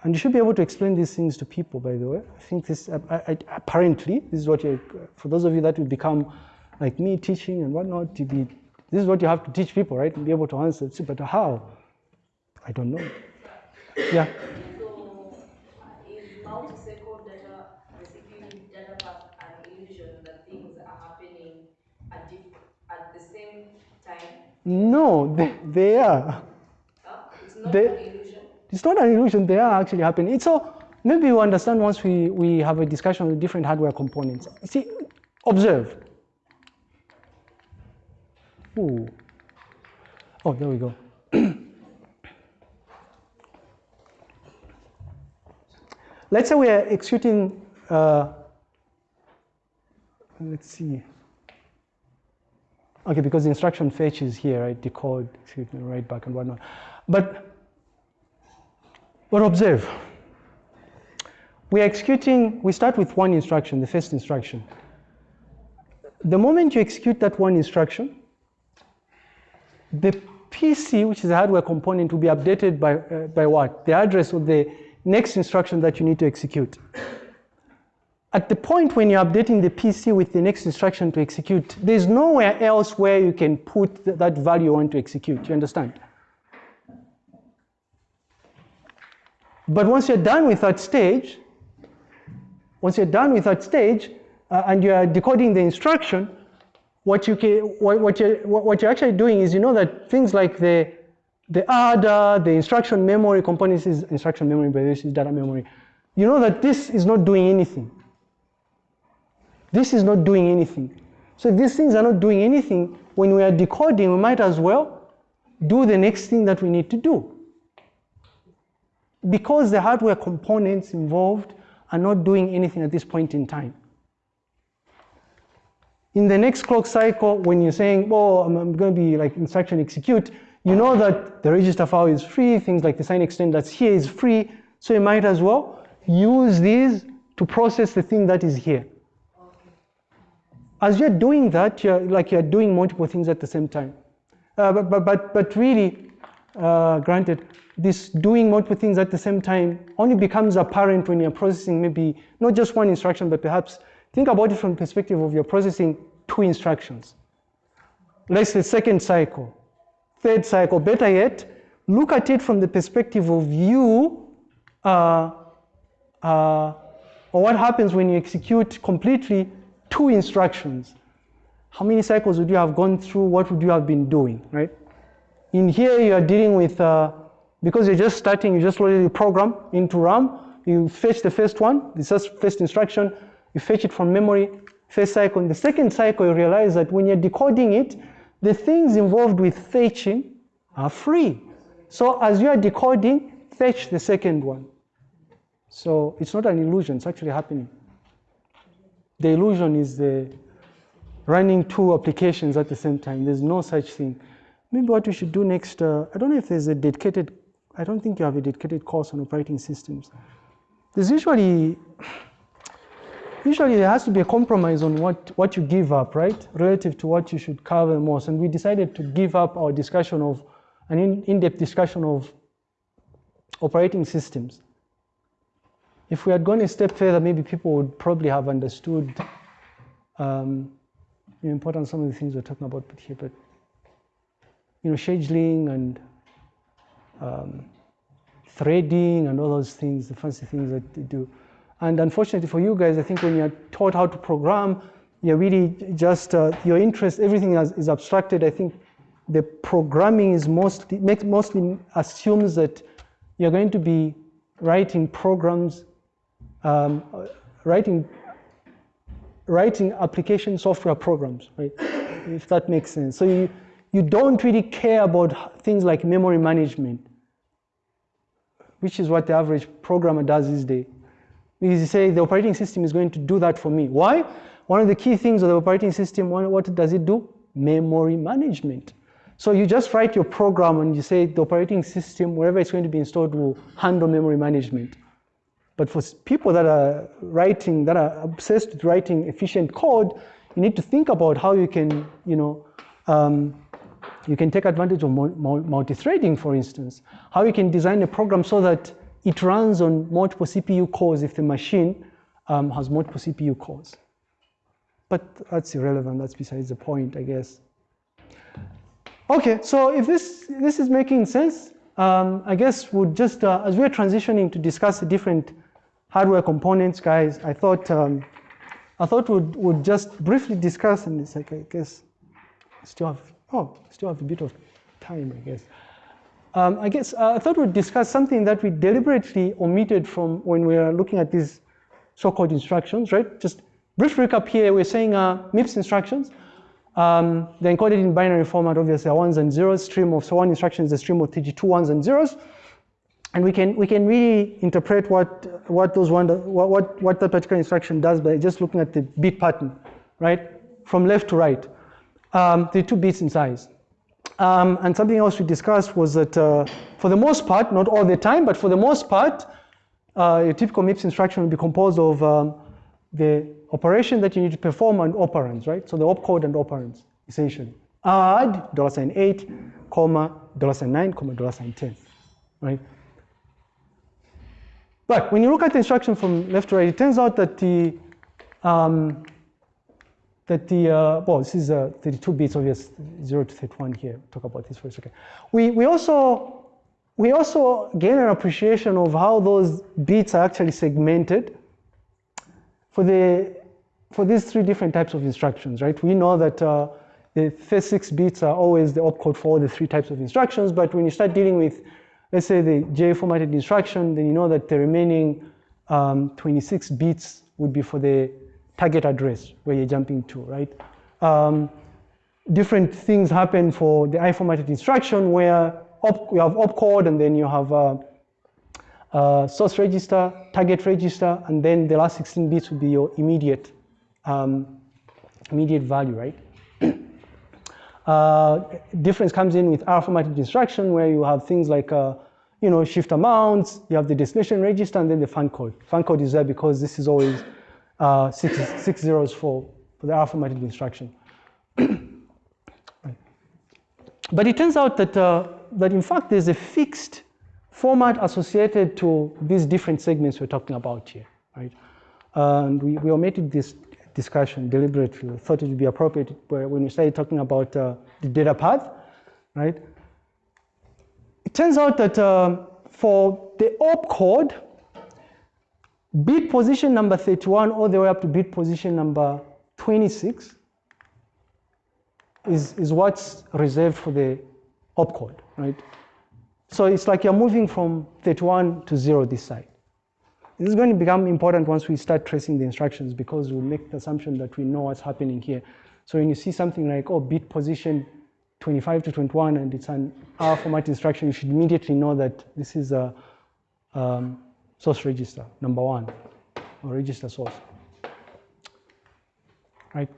Speaker 1: And you should be able to explain these things to people, by the way. I think this, I, I, apparently, this is what you, for those of you that will become like me teaching and whatnot, to be, this is what you have to teach people, right? And be able to answer. But how? I don't know. Yeah.
Speaker 2: So, data, data an illusion that things are happening at, the same time?
Speaker 1: No, they, they are.
Speaker 2: It's not
Speaker 1: They-
Speaker 2: an illusion?
Speaker 1: It's not an illusion, they are actually happening. It's all, maybe you understand once we, we have a discussion with different hardware components. See, observe. Ooh. Oh, there we go. Let's say we are executing, uh, let's see. Okay, because the instruction fetch is here, right? Decode, write back and whatnot. But but observe, we are executing, we start with one instruction, the first instruction. The moment you execute that one instruction, the PC, which is a hardware component, will be updated by, uh, by what? The address of the next instruction that you need to execute. At the point when you're updating the PC with the next instruction to execute, there's nowhere else where you can put th- that value on to execute. You understand? But once you're done with that stage, once you're done with that stage uh, and you're decoding the instruction, what, you can, what, what, you're, what what you're actually doing is you know that things like the, the ADA, the instruction memory components is instruction memory, but this is data memory. You know that this is not doing anything. This is not doing anything. So if these things are not doing anything, when we are decoding, we might as well do the next thing that we need to do because the hardware components involved are not doing anything at this point in time. In the next clock cycle, when you're saying, oh, I'm, I'm going to be like instruction execute, you know that the register file is free, things like the sign extend that's here is free, so you might as well use these to process the thing that is here. As you're doing that, you're like you're doing multiple things at the same time. Uh, but, but, but, but really, uh, granted, this doing multiple things at the same time only becomes apparent when you're processing maybe not just one instruction, but perhaps think about it from the perspective of you're processing two instructions. Let's say second cycle, third cycle, better yet, look at it from the perspective of you, uh, uh, or what happens when you execute completely two instructions. How many cycles would you have gone through? What would you have been doing, right? In here, you are dealing with, uh, because you're just starting, you just loaded the program into RAM, you fetch the first one, the first first instruction, you fetch it from memory, first cycle. In the second cycle, you realize that when you're decoding it, the things involved with fetching are free. So as you are decoding, fetch the second one. So it's not an illusion, it's actually happening. The illusion is the running two applications at the same time. There's no such thing. Maybe what we should do next, uh, I don't know if there's a dedicated, I don't think you have a dedicated course on operating systems. There's usually, usually there has to be a compromise on what, what you give up, right? Relative to what you should cover most. And we decided to give up our discussion of, an in- in-depth discussion of operating systems. If we had gone a step further, maybe people would probably have understood um, the importance of some of the things we're talking about here. But you know, scheduling and um, threading and all those things, the fancy things that they do. And unfortunately for you guys, I think when you're taught how to program, you're really just, uh, your interest, everything is, is abstracted. I think the programming is mostly, makes, mostly assumes that you're going to be writing programs, um, writing, writing application software programs, right? if that makes sense. So you, you don't really care about things like memory management, which is what the average programmer does these days. Because you say the operating system is going to do that for me. Why? One of the key things of the operating system, what does it do? Memory management. So you just write your program and you say the operating system, wherever it's going to be installed, will handle memory management. But for people that are writing, that are obsessed with writing efficient code, you need to think about how you can, you know, um, you can take advantage of multi-threading, for instance. How you can design a program so that it runs on multiple CPU cores if the machine um, has multiple CPU cores. But that's irrelevant, that's besides the point, I guess. Okay, so if this, this is making sense, um, I guess we'll just, uh, as we're transitioning to discuss the different hardware components, guys, I thought, um, I thought we'd, we'd just briefly discuss, and it's like, I guess, still have, oh, still have a bit of time, I guess. Um, I guess uh, I thought we'd discuss something that we deliberately omitted from when we are looking at these so-called instructions, right? Just brief recap here, we're saying uh, MIPS instructions. Um, they're encoded in binary format, obviously, are ones and zeros. Stream of, so one instruction is a stream of 32 ones and zeros. And we can, we can really interpret what, what, those one, what, what, what that particular instruction does by just looking at the bit pattern, right? From left to right. Um, the two bits in size. Um, and something else we discussed was that uh, for the most part, not all the time, but for the most part, uh, a typical MIPS instruction will be composed of um, the operation that you need to perform and operands, right? So the opcode and operands, essentially. Add dollar sign 8, comma, dollar sign 9, comma, dollar sign 10, right? But when you look at the instruction from left to right, it turns out that the um, that the, uh, well, this is uh, 32 bits, obvious, 0 to 31 here. Talk about this for a second. We, we, also, we also gain an appreciation of how those bits are actually segmented for, the, for these three different types of instructions, right? We know that uh, the first six bits are always the opcode for all the three types of instructions, but when you start dealing with, let's say, the J formatted instruction, then you know that the remaining um, 26 bits would be for the target address where you're jumping to, right? Um, different things happen for the I formatted instruction where op, you have opcode and then you have source register, target register, and then the last 16 bits will be your immediate, um, immediate value, right? uh, difference comes in with R formatted instruction where you have things like, uh, you know, shift amounts, you have the destination register, and then the fun code. Fun code is there because this is always uh, six, six zeros for, for the formatted instruction. But it turns out that, uh, that in fact there's a fixed format associated to these different segments we're talking about here, right? and we, we omitted this discussion deliberately. Thought it would be appropriate when we started talking about uh, the data path, right? It turns out that uh, for the opcode, bit position number 31 all the way up to bit position number 26 is, is what's reserved for the opcode, right? So it's like you're moving from 31 to 0 this side. This is going to become important once we start tracing the instructions because we'll make the assumption that we know what's happening here. So when you see something like, oh, bit position 25 to 21 and it's an R format instruction, you should immediately know that this is a um, source register, number one, or register source. Right?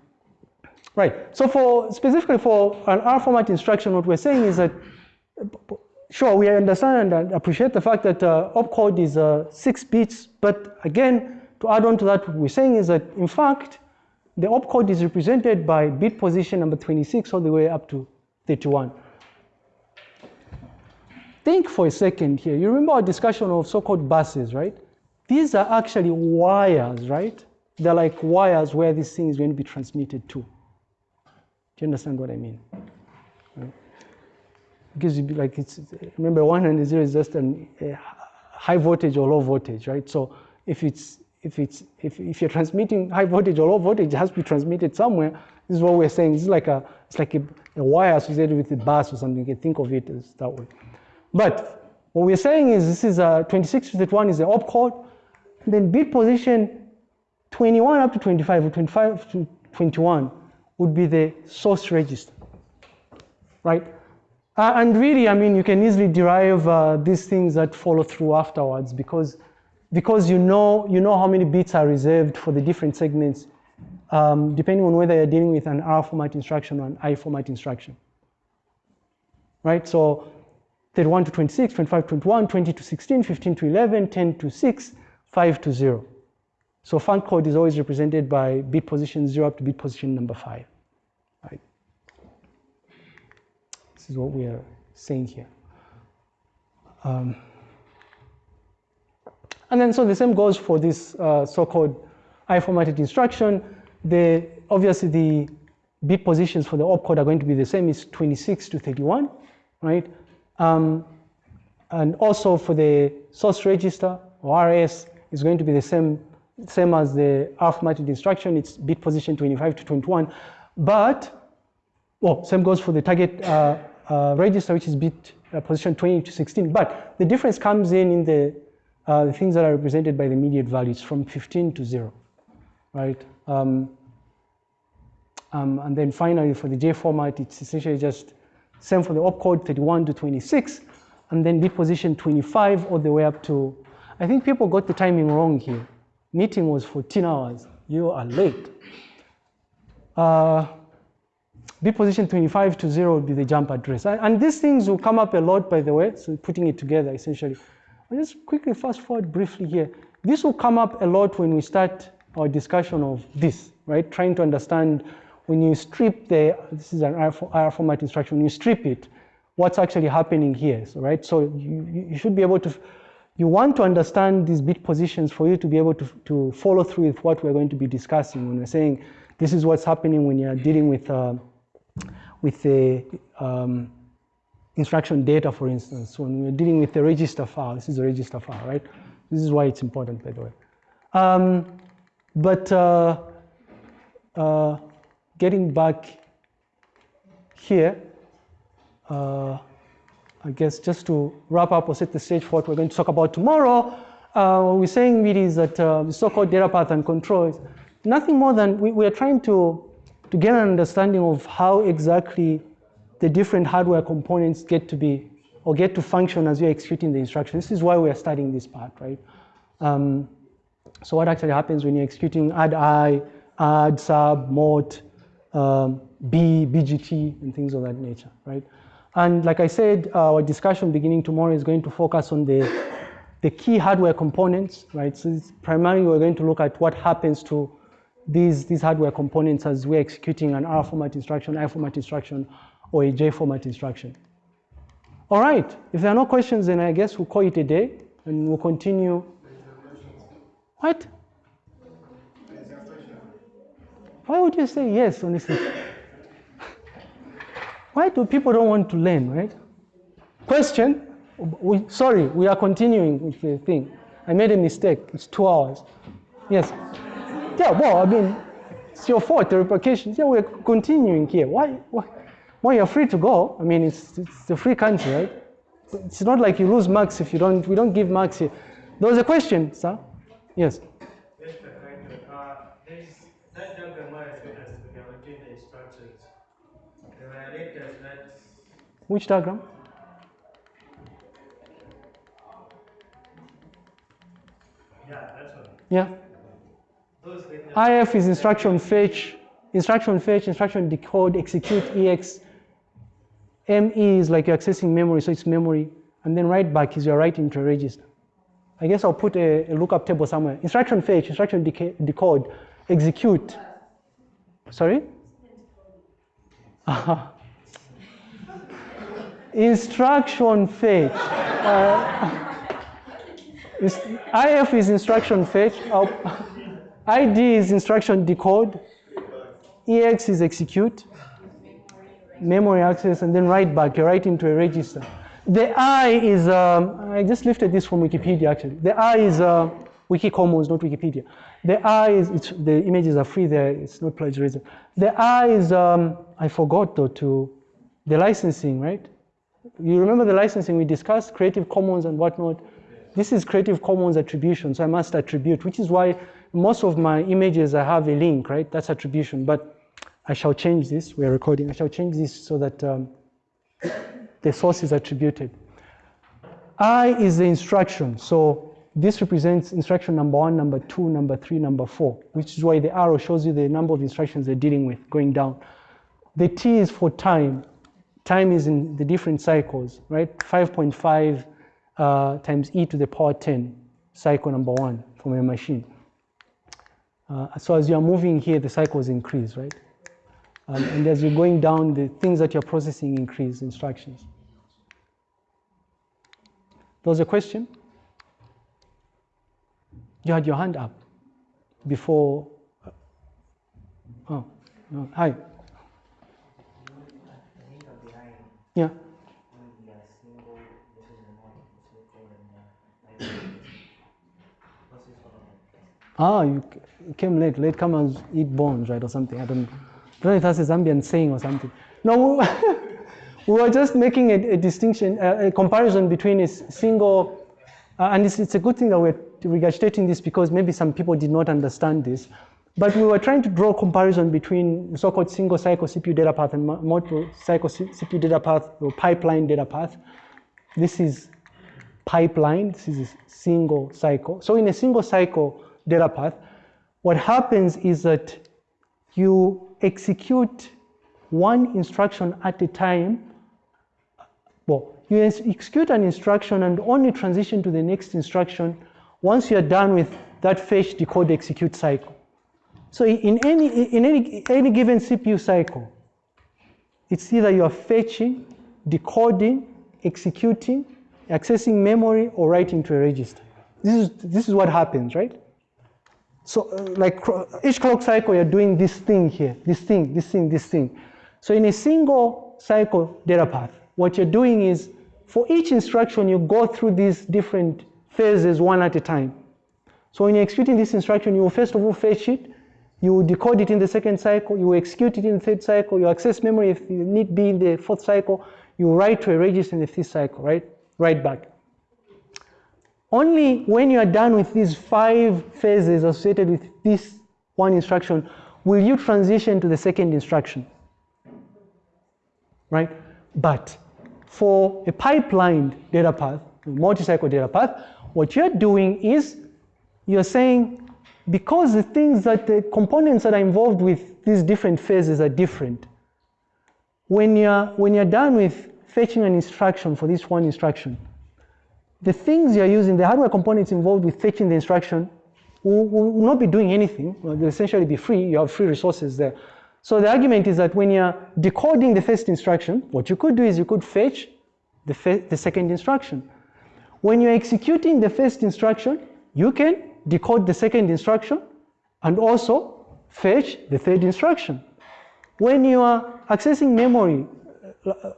Speaker 1: Right, so for specifically for an R format instruction, what we're saying is that, sure, we understand and appreciate the fact that uh, opcode is uh, six bits, but again, to add on to that, what we're saying is that, in fact, the opcode is represented by bit position number 26 all the way up to 31 think for a second here. You remember our discussion of so-called buses, right? These are actually wires, right? They're like wires where this thing is going to be transmitted to. Do you understand what I mean? Right? Because you be like it's remember one and zero is just an, a high voltage or low voltage, right? So if it's if it's if, if you're transmitting high voltage or low voltage, it has to be transmitted somewhere. This is what we're saying. Is like a it's like a, a wire associated with the bus or something. You can think of it as that way. But what we're saying is this is a 26 to 31 is the opcode. Then bit position 21 up to 25 or 25 to 21 would be the source register, right? Uh, and really, I mean, you can easily derive uh, these things that follow through afterwards because, because you, know, you know how many bits are reserved for the different segments, um, depending on whether you're dealing with an R format instruction or an I format instruction. Right? So 31 to 26, 25 to 21, 20 to 16, 15 to 11, 10 to 6, 5 to 0. So func code is always represented by bit position 0 up to bit position number 5. Right? This is what we are saying here. Um, and then so the same goes for this uh, so-called I-formatted instruction. The, obviously the bit positions for the opcode are going to be the same, it's 26 to 31, right? Um, and also for the source register or RS is going to be the same, same as the R-formatted instruction, it's bit position 25 to 21. But, well, same goes for the target uh, uh, register, which is bit uh, position 20 to 16. But the difference comes in in the, uh, the things that are represented by the immediate values from 15 to 0, right? Um, um, and then finally, for the J format, it's essentially just same for the opcode 31 to 26, and then bit position 25 all the way up to, I think people got the timing wrong here. Meeting was 14 hours. You are late. Uh, bit position 25 to 0 would be the jump address. And, these things will come up a lot, by the way, so putting it together essentially. I'll just quickly fast forward briefly here. This will come up a lot when we start our discussion of this, right? Trying to understand when you strip the, this is an R format instruction, when you strip it, what's actually happening here, so, right? So you, you should be able to, you want to understand these bit positions for you to be able to, to follow through with what we're going to be discussing when we're saying this is what's happening when you're dealing with, uh, with the um, instruction data, for instance. When we're dealing with the register file, this is a register file, right? This is why it's important, by the way. Um, but uh, uh, getting back here, uh, I guess just to wrap up or set the stage for what we're going to talk about tomorrow, uh, what we're saying really is that uh, the so-called data path and control is nothing more than we, we are trying to, to get an understanding of how exactly the different hardware components get to be or get to function as you're executing the instruction. This is why we are studying this part, right? Um, so what actually happens when you're executing add I, add, sub, mort, um, B, BGT, and things of that nature, right? And like I said, our discussion beginning tomorrow is going to focus on the, the key hardware components, right? So primarily we're going to look at what happens to these, these hardware components as we're executing an R format instruction, I format instruction, or a J format instruction. All right, if there are no questions, then I guess we'll call it a day and we'll continue. What? Why would you say yes, honestly? Why do people don't want to learn, right? Question, we, sorry, we are continuing with the thing. I made a mistake, it's two hours. Yes. Yeah, well, I mean, it's your fault, the repercussions. Yeah, we're continuing here. Why, why? Well, you're free to go. I mean, it's, it's a free country, right? It's not like you lose marks if you don't, we don't give marks here. There was a question, sir? Yes. Which diagram?
Speaker 4: Yeah, that's one.
Speaker 1: Yeah. IF is instruction fetch, instruction fetch, instruction decode, execute, EX. ME is like you're accessing memory, so it's memory. And then write back is you're writing to a register. I guess I'll put a, a lookup table somewhere. Instruction fetch, instruction decode, execute. Sorry? instruction fetch. Uh, IF is instruction fetch. ID is instruction decode. EX is execute. Memory access, and then write back. You write into a register. The I is, um, I just lifted this from Wikipedia actually. The I is, uh, Wiki Commons, not Wikipedia. The R is, the images are free there, it's not plagiarism. The R is, um, I forgot though, to the licensing, right? You remember the licensing we discussed, Creative Commons and whatnot? This is Creative Commons attribution, so I must attribute, which is why most of my images I have a link, right? That's attribution, but I shall change this, we're recording, I shall change this so that um, the source is attributed. I is the instruction, so this represents instruction number one, number two, number three, number four, which is why the arrow shows you the number of instructions they're dealing with going down. The T is for time. Time is in the different cycles, right? 5.5 uh, times e to the power 10, cycle number one from a machine. Uh, so as you're moving here, the cycles increase, right? Um, and as you're going down, the things that you're processing increase, instructions. There was a question? You had your hand up before. Oh, no. hi.
Speaker 5: I think I'm behind
Speaker 1: Yeah.
Speaker 5: maybe a single this is the one circle and uh, I what's this one
Speaker 1: Ah, you came late. Latecomers eat bones, right, or something. I don't, don't know if that's a Zambian saying or something. No, we were just making a, a distinction, a, a comparison between a single, uh, and it's, it's a good thing that we're regurgitating this because maybe some people did not understand this. But we were trying to draw a comparison between the so-called single cycle CPU data path and multiple cycle CPU data path or pipeline data path. This is pipeline, this is a single cycle. So in a single cycle data path, what happens is that you execute one instruction at a time. Well, you execute an instruction and only transition to the next instruction once you're done with that fetch, decode, execute cycle. So in any, in any, any given CPU cycle, it's either you are fetching, decoding, executing, accessing memory, or writing to a register. This is, this is what happens, right? So uh, like each clock cycle, you're doing this thing here, this thing, this thing, this thing. So in a single cycle data path, what you're doing is for each instruction, you go through these different phases one at a time. So when you're executing this instruction, you will first of all fetch it, you decode it in the second cycle, you execute it in the third cycle, you access memory if you need be in the fourth cycle, you write to a register in the fifth cycle, right? Write back. Only when you are done with these five phases associated with this one instruction will you transition to the second instruction. Right? But for a pipelined data path, multi-cycle data path, what you're doing is you're saying because the things that the components that are involved with these different phases are different. When you're when you're done with fetching an instruction for this one instruction, the things you're using, the hardware components involved with fetching the instruction will, will not be doing anything. They'll essentially be free. You have free resources there. So the argument is that when you're decoding the first instruction, what you could do is you could fetch the, the second instruction. When you're executing the first instruction, you can decode the second instruction and also fetch the third instruction. When you are accessing memory uh,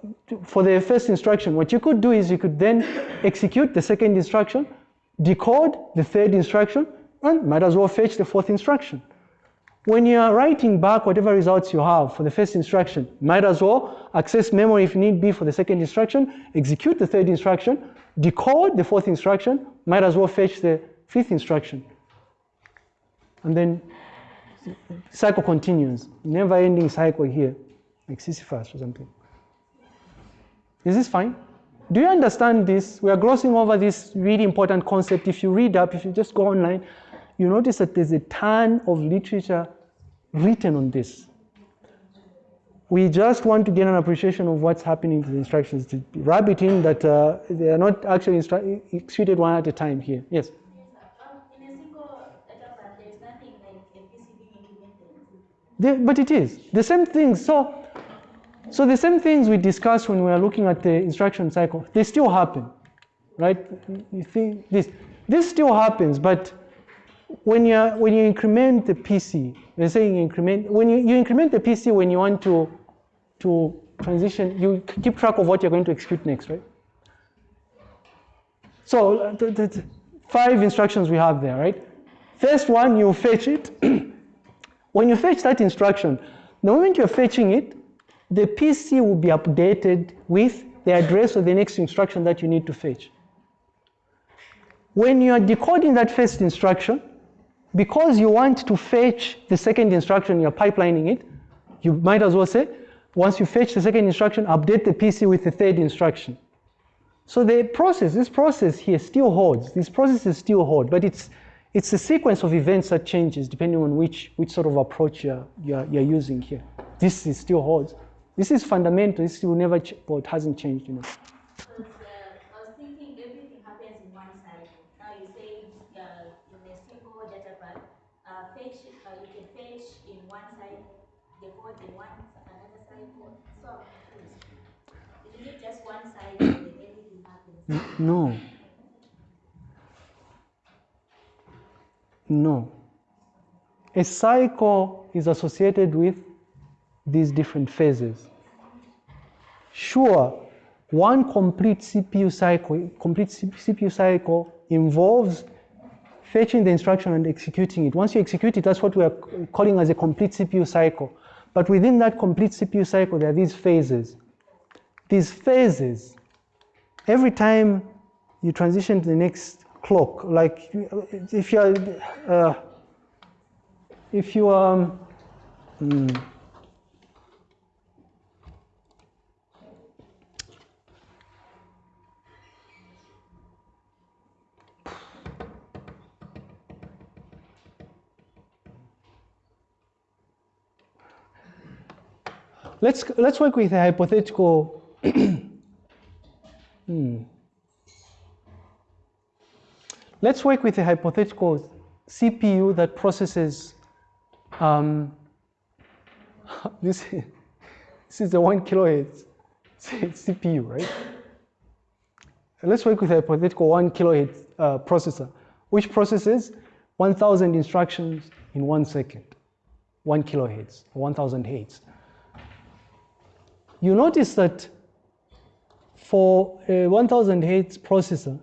Speaker 1: for the first instruction, what you could do is you could then execute the second instruction, decode the third instruction, and might as well fetch the fourth instruction. When you are writing back whatever results you have for the first instruction, might as well access memory if need be for the second instruction, execute the third instruction, decode the fourth instruction, might as well fetch the fifth instruction. And then cycle continues, never ending cycle here, like Sisyphus or something. Is this fine? Do you understand this? We are glossing over this really important concept. If you read up, if you just go online, you notice that there's a ton of literature written on this. We just want to get an appreciation of what's happening to the instructions. To rub it in that uh, they are not actually executed one at a time here. Yes?
Speaker 6: Um, in a single data path, there's nothing like a PC being implemented.
Speaker 1: But it is the same things. So, so the same things we discussed when we were looking at the instruction cycle, they still happen, right? You think this, this still happens, but when you when you increment the PC, they're saying increment when you, you increment the PC when you want to to transition, you keep track of what you're going to execute next, right? So the- the five instructions we have there, right? First one, you fetch it. when you fetch that instruction, the moment you're fetching it, the PC will be updated with the address of the next instruction that you need to fetch. When you are decoding that first instruction, because you want to fetch the second instruction, you're pipelining it, you might as well say, once you fetch the second instruction, update the PC with the third instruction. So the process, this process here still holds. This process is still hold, but it's it's a sequence of events that changes depending on which which sort of approach you're you're, you're using here. This is still holds. This is fundamental. This will never, ch- well, it hasn't changed, you know.
Speaker 6: Because I was thinking everything happens in one cycle. Now you say uh, in a single data path, uh, fetch, uh, you can fetch in one cycle, decode in one another cycle. So I'm confused. Is just one cycle everything happens?
Speaker 1: No. No. A cycle is associated with these different phases. Sure, one complete CPU cycle, complete CPU cycle involves fetching the instruction and executing it. Once you execute it, that's what we are calling as a complete CPU cycle. But within that complete CPU cycle, there are these phases. These phases every time you transition to the next clock, like if you're, uh, if you um, let's let's work with a hypothetical Hmm. Let's work with a hypothetical CPU that processes. Um, this, this is the one kilohertz CPU, right? Let's work with a hypothetical one kilohertz uh, processor, which processes 1,000 instructions in one second, one kilohertz, 1,000 hertz. You notice that for a 1000 hertz processor,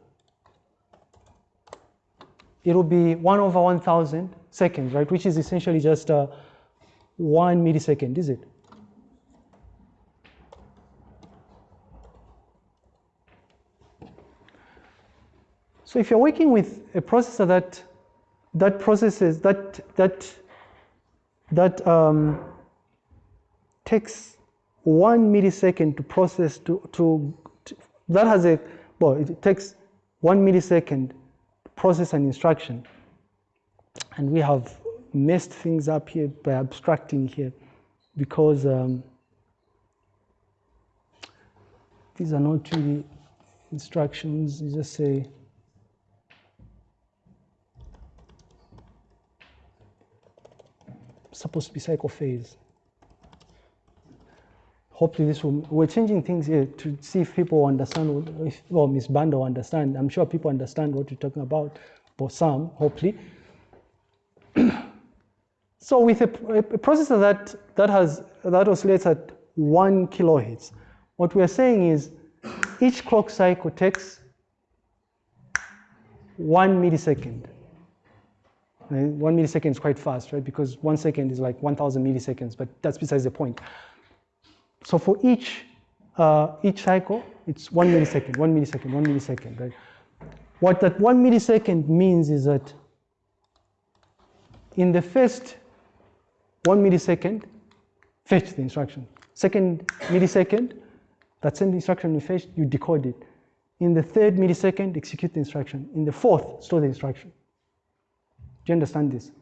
Speaker 1: it will be 1 over 1000 seconds, right? Which is essentially just uh, 1 millisecond, is it? So if you're working with a processor that that processes that that that um, takes one millisecond to process to, to, to, that has a well it takes one millisecond process an instruction. And we have messed things up here by abstracting here because um, these are not really instructions. You just say supposed to be cycle phase hopefully this will, we're changing things here to see if people understand, if, well, Ms. Bando understand. I'm sure people understand what you're talking about, but some, hopefully. so with a, a, processor that, that has, that oscillates at one kilohertz, what we're saying is each clock cycle takes one millisecond. One millisecond is quite fast, right? Because one second is like 1,000 milliseconds, but that's besides the point. So for each, uh, each cycle, it's one millisecond, one millisecond, one millisecond, right? What that one millisecond means is that in the first one millisecond, fetch the instruction. Second millisecond, that same instruction you fetch, you decode it. In the third millisecond, execute the instruction. In the fourth, store the instruction. Do you understand this?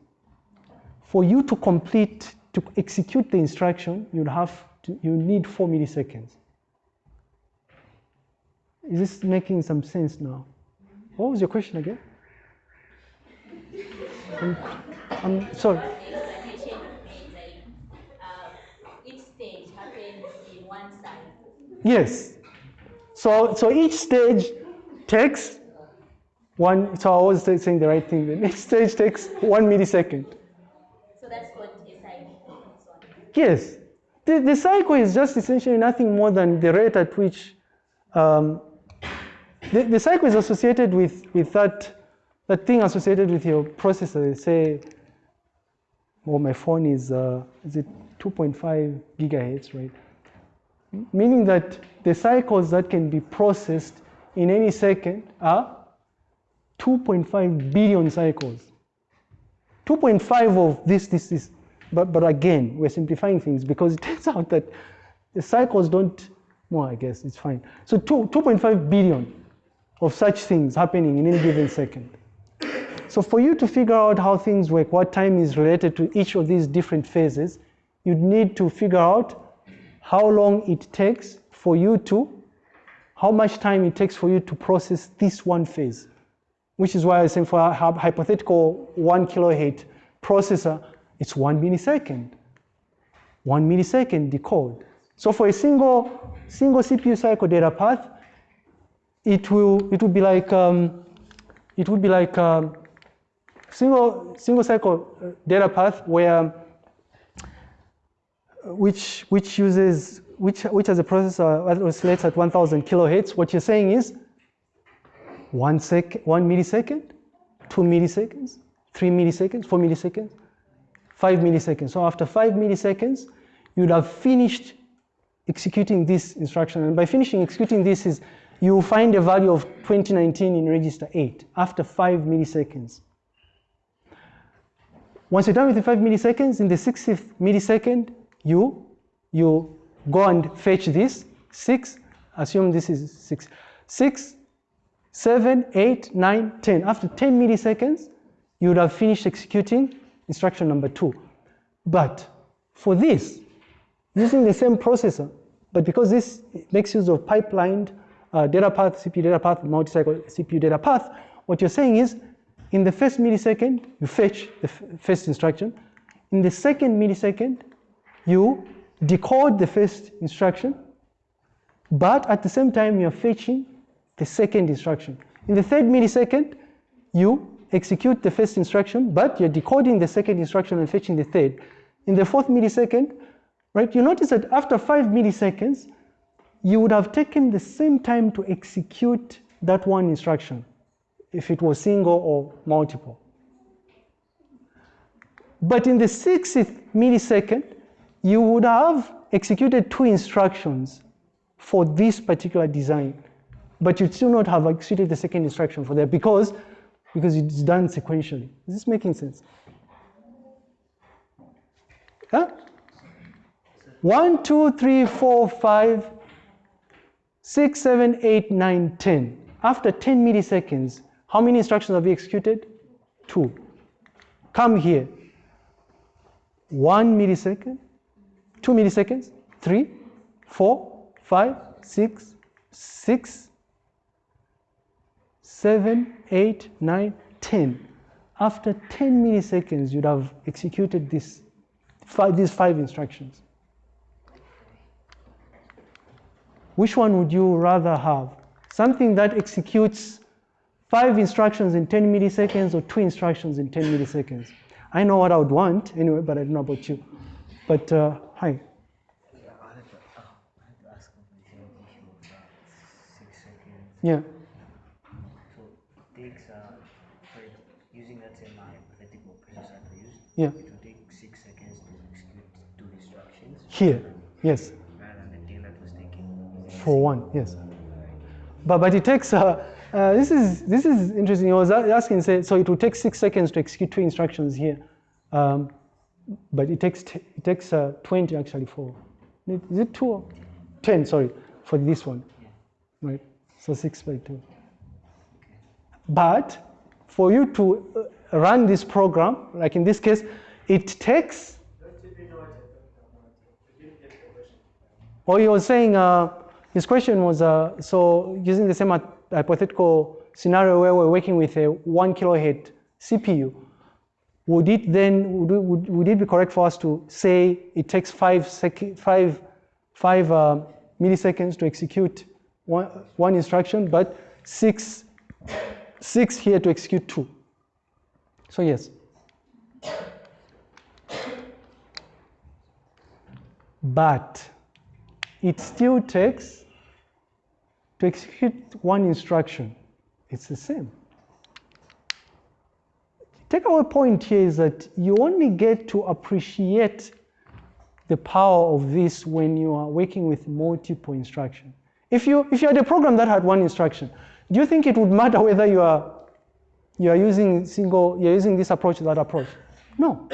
Speaker 1: For you to complete, to execute the instruction, you'd have to, you need four milliseconds. Is this making some sense now? What was your question again? I'm, I'm sorry.
Speaker 6: explanation made like uh, each stage happens in one cycle.
Speaker 1: Yes. So, so each stage takes one, so I was saying the right thing then. Each stage takes one millisecond.
Speaker 6: So that's cycle. So
Speaker 1: Yes. The, the cycle is just essentially nothing more than the rate at which um, the, the cycle is associated with, with that, that thing associated with your processor, say, well, my phone is, uh, is it 2.5 gigahertz, right? Meaning that the cycles that can be processed in any second are 2.5 billion cycles. 2.5 of this, this, this. But, but again, we're simplifying things because it turns out that the cycles don't, well, I guess it's fine. So 2, 2.5 billion of such things happening in any given second. So for you to figure out how things work, what time is related to each of these different phases, you'd need to figure out how long it takes for you to, how much time it takes for you to process this one phase. Which is why I say for a hypothetical one kilohertz processor, it's one millisecond. One millisecond decode. So for a single, single CPU cycle data path, it will, it will be like, um, it would be like um, single, single cycle uh, data path where, which, which uses, which, which has a processor oscillates at 1000 kilohertz. What you're saying is one sec, one millisecond, two milliseconds, three milliseconds, four milliseconds, five milliseconds. So after five milliseconds, you'd have finished executing this instruction. And by finishing executing this is you will find a value of 2019 in register 8 after 5 milliseconds. Once you're done with the 5 milliseconds, in the 60th millisecond, you, you go and fetch this, 6, assume this is 6, 6, 7, 8, 9, 10. After 10 milliseconds, you would have finished executing instruction number 2. But for this, using the same processor, but because this makes use of pipelined uh, data path, CPU data path, multi-cycle CPU data path, what you're saying is in the first millisecond, you fetch the first instruction. In the second millisecond, you decode the first instruction, but at the same time, you're fetching the second instruction. In the third millisecond, you execute the first instruction, but you're decoding the second instruction and fetching the third. In the fourth millisecond, right, you notice that after five milliseconds, you would have taken the same time to execute that one instruction if it was single or multiple. But in the 60th millisecond, you would have executed two instructions for this particular design, but you'd still not have executed the second instruction for that because, because it's done sequentially. Is this making sense? Huh? One, two, three, four, five, six, seven, eight, nine, ten. After 10 milliseconds, how many instructions have we executed? Two. Come here. One millisecond, two milliseconds, three, four, five, six, six, seven, eight, nine, ten. After 10 milliseconds, you'd have executed this, five, these five instructions. Which one would you rather have? Something that executes five instructions in 10 milliseconds or two instructions in 10 milliseconds? I know what I would want anyway, but I don't know about you. But uh, hi.
Speaker 5: Yeah, I had to, oh, I had to ask about the same issue about six seconds.
Speaker 1: Yeah.
Speaker 5: So takes uh, for using that same hypothetical processor I used,
Speaker 1: Yeah.
Speaker 5: it will take six seconds to execute two instructions
Speaker 1: Here. Yes.
Speaker 5: rather the that was taking.
Speaker 1: For one. Yes. But but it takes. Uh, uh, this is this is interesting. I was asking. Say, so it will take six seconds to execute two instructions here, um, but it takes t- it takes uh, 20 actually for. Is it two? Or 10. Sorry, for this one. Right. So six by two. But for you to uh, run this program, like in this case, it takes. Or he was saying, uh, his question was, uh, so using the same hypothetical scenario where we're working with a one kilohertz CPU, would it then, would, would, would it be correct for us to say it takes five, sec- five, five uh, milliseconds to execute one, one instruction, but six, six here to execute two? So yes. But it still takes to execute one instruction. It's the same. takeaway point here is that you only get to appreciate the power of this when you are working with multiple instruction. If you, if you had a program that had one instruction, do you think it would matter whether you are, you are using single, you're using this approach that approach? No.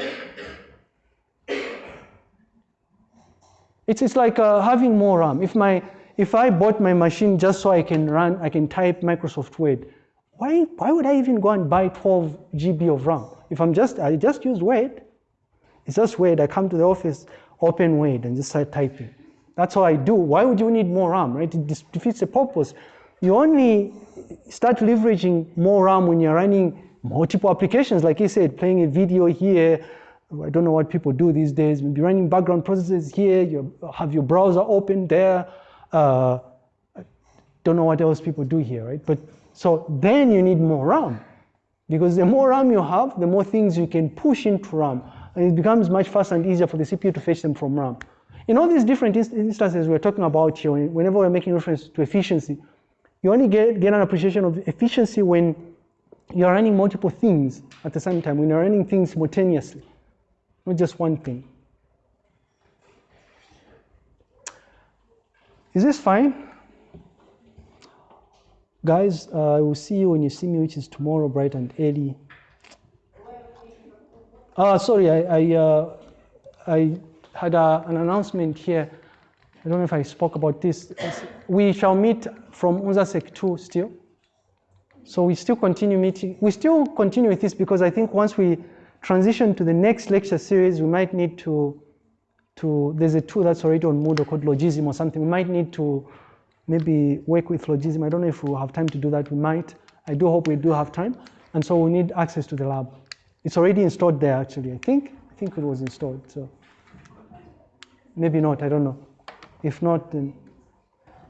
Speaker 1: It's, it's like uh, having more RAM. If, my, if I bought my machine just so I can run, I can type Microsoft Word, why, why would I even go and buy 12 GB of RAM? If I'm just, I just use Word. It's just Word. I come to the office, open Word and just start typing. That's all I do. Why would you need more RAM, right? It defeats the purpose. You only start leveraging more RAM when you're running multiple applications, like you said, playing a video here. I don't know what people do these days. Maybe running background processes here. You have your browser open there. Uh, I don't know what else people do here, right? But so then you need more RAM. Because the more RAM you have, the more things you can push into RAM. And it becomes much faster and easier for the CPU to fetch them from RAM. In all these different instances we're talking about here, whenever we're making reference to efficiency, you only get, get an appreciation of efficiency when you're running multiple things at the same time, when you're running things simultaneously, not just one thing. Is this fine? Guys, uh, I will see you when you see me, which is tomorrow, bright and early. Uh, sorry, I, I, uh, I had a, an announcement here. I don't know if I spoke about this. We shall meet from UNZASEC 2 still. So we still continue meeting. We still continue with this because I think once we transition to the next lecture series, we might need to, to there's a tool that's already on Moodle called Logisim or something. We might need to maybe work with Logisim. I don't know if we'll have time to do that. We might. I do hope we do have time. And so we need access to the lab. It's already installed there, actually. I think, I think it was installed. So maybe not. I don't know. If not, then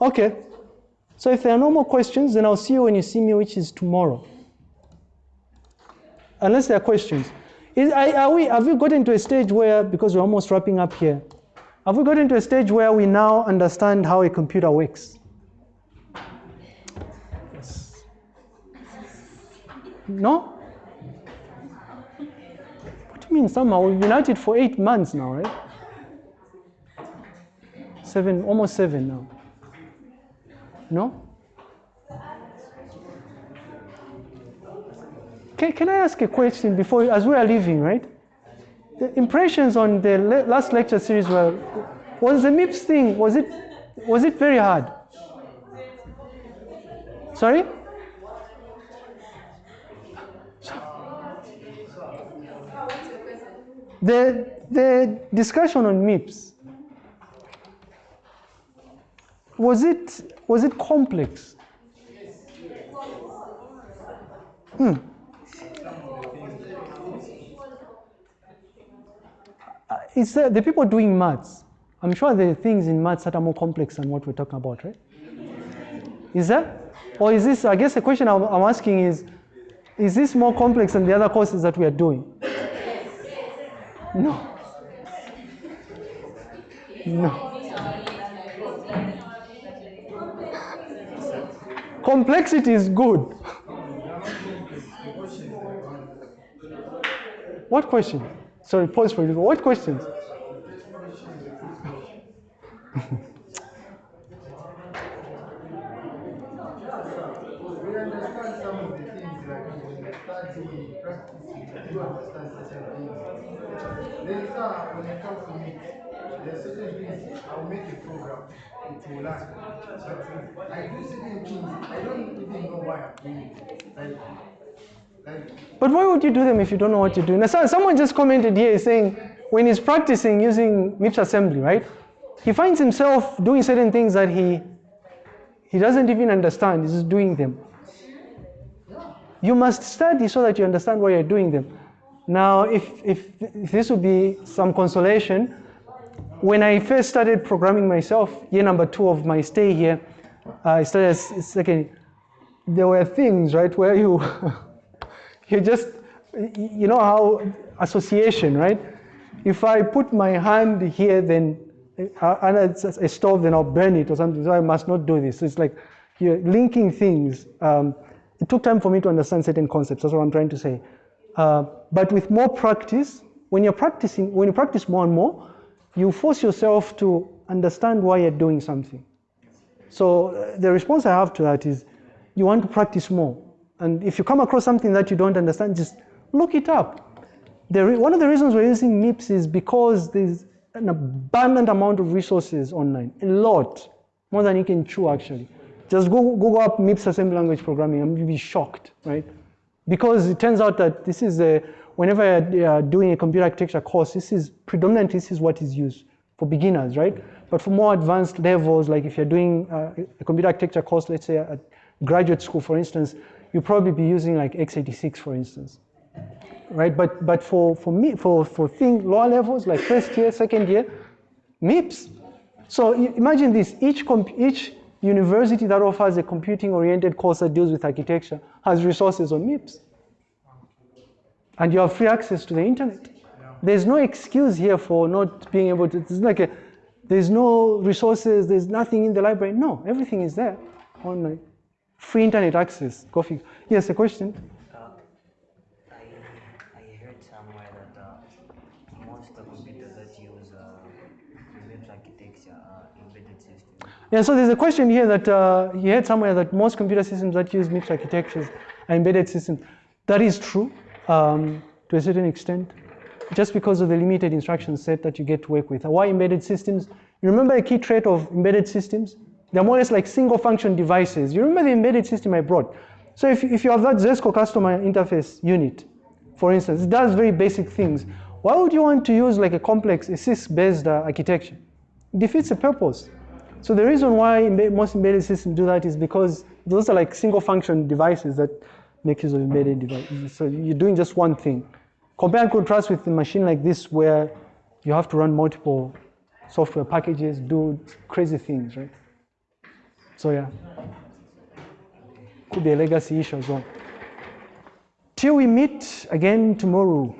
Speaker 1: okay. So if there are no more questions, then I'll see you when you see me, which is tomorrow. Unless there are questions. Is, are we, have we gotten to a stage where, because we're almost wrapping up here, have we gotten to a stage where we now understand how a computer works? No? What do you mean somehow? We've been at it for eight months now, right? Seven, almost seven now. No? Can, can I ask a question before, as we are leaving, right? The impressions on the le last lecture series were, was the MIPS thing, was it, was it very hard? Sorry? The, the discussion on MIPS, was it, was it complex? Hmm. It's uh, the people doing maths. I'm sure there are things in maths that are more complex than what we're talking about, right? Is that? Or is this, I guess the question I'm, I'm asking is, is this more complex than the other courses that we are doing? No. No. Complexity is good. What question? Sorry, pause for you. What questions?
Speaker 7: We understand some of the things like when you study, practice, you understand certain things. There is a, when it comes to me, there are certain things, I'll make a program, it will. But I do certain things, I don't even know why I'm doing it.
Speaker 1: But why would you do them if you don't know what you're doing? Now, someone just commented here saying when he's practicing using MIPS assembly, right? He finds himself doing certain things that he he doesn't even understand. He's just doing them. You must study so that you understand why you're doing them. Now, if, if, if this would be some consolation, when I first started programming myself, year number two of my stay here, I started second. There were things, right, where you you just you know how association, right? If I put my hand here, then uh, and it's a stove, then I'll burn it or something. So I must not do this. So it's like you're linking things. Um, it took time for me to understand certain concepts. That's what I'm trying to say. Uh, but with more practice, when you're practicing, when you practice more and more, you force yourself to understand why you're doing something. So uh, the response I have to that is, you want to practice more, and if you come across something that you don't understand, just look it up. Re- one of the reasons we're using MIPS is because there's an abundant amount of resources online, a lot, more than you can chew actually. Just go Google up MIPS assembly language programming and you'll be shocked, right? Because it turns out that this is a, whenever you're doing a computer architecture course, this is predominantly this is what is used for beginners, right? But for more advanced levels, like if you're doing uh, a computer architecture course, let's say at graduate school, for instance, you'll probably be using like x86, for instance right? But but for for me for for thing lower levels like first year, second year, MIPS. So imagine this: each each university that offers a computing-oriented course that deals with architecture has resources on MIPS, and you have free access to the internet. There's no excuse here for not being able to. It's like a, there's no resources. There's nothing in the library. No, everything is there online. Free internet access. Go figure. Yes, a question.
Speaker 5: Uh, I, I heard somewhere that uh, most of the computers that use uh, architecture are embedded systems.
Speaker 1: Yeah, so there's a question here that uh, you heard somewhere that most computer systems that use MIPS architectures are embedded systems. That is true um, to a certain extent, just because of the limited instruction set that you get to work with. Why embedded systems? You remember a key trait of embedded systems? They're more or less like single function devices. You remember the embedded system I brought? So if, if you have that Zesco customer interface unit, for instance, it does very basic things. Why would you want to use like a complex, a CISC-based uh, architecture? It defeats the purpose. So the reason why most embedded systems do that is because those are like single function devices that make use of embedded devices. So you're doing just one thing. Compare and contrast with a machine like this where you have to run multiple software packages, do crazy things, right? So yeah, could be a legacy issue as well. Till we meet again tomorrow.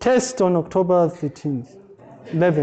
Speaker 1: Test on October 13th, 11th.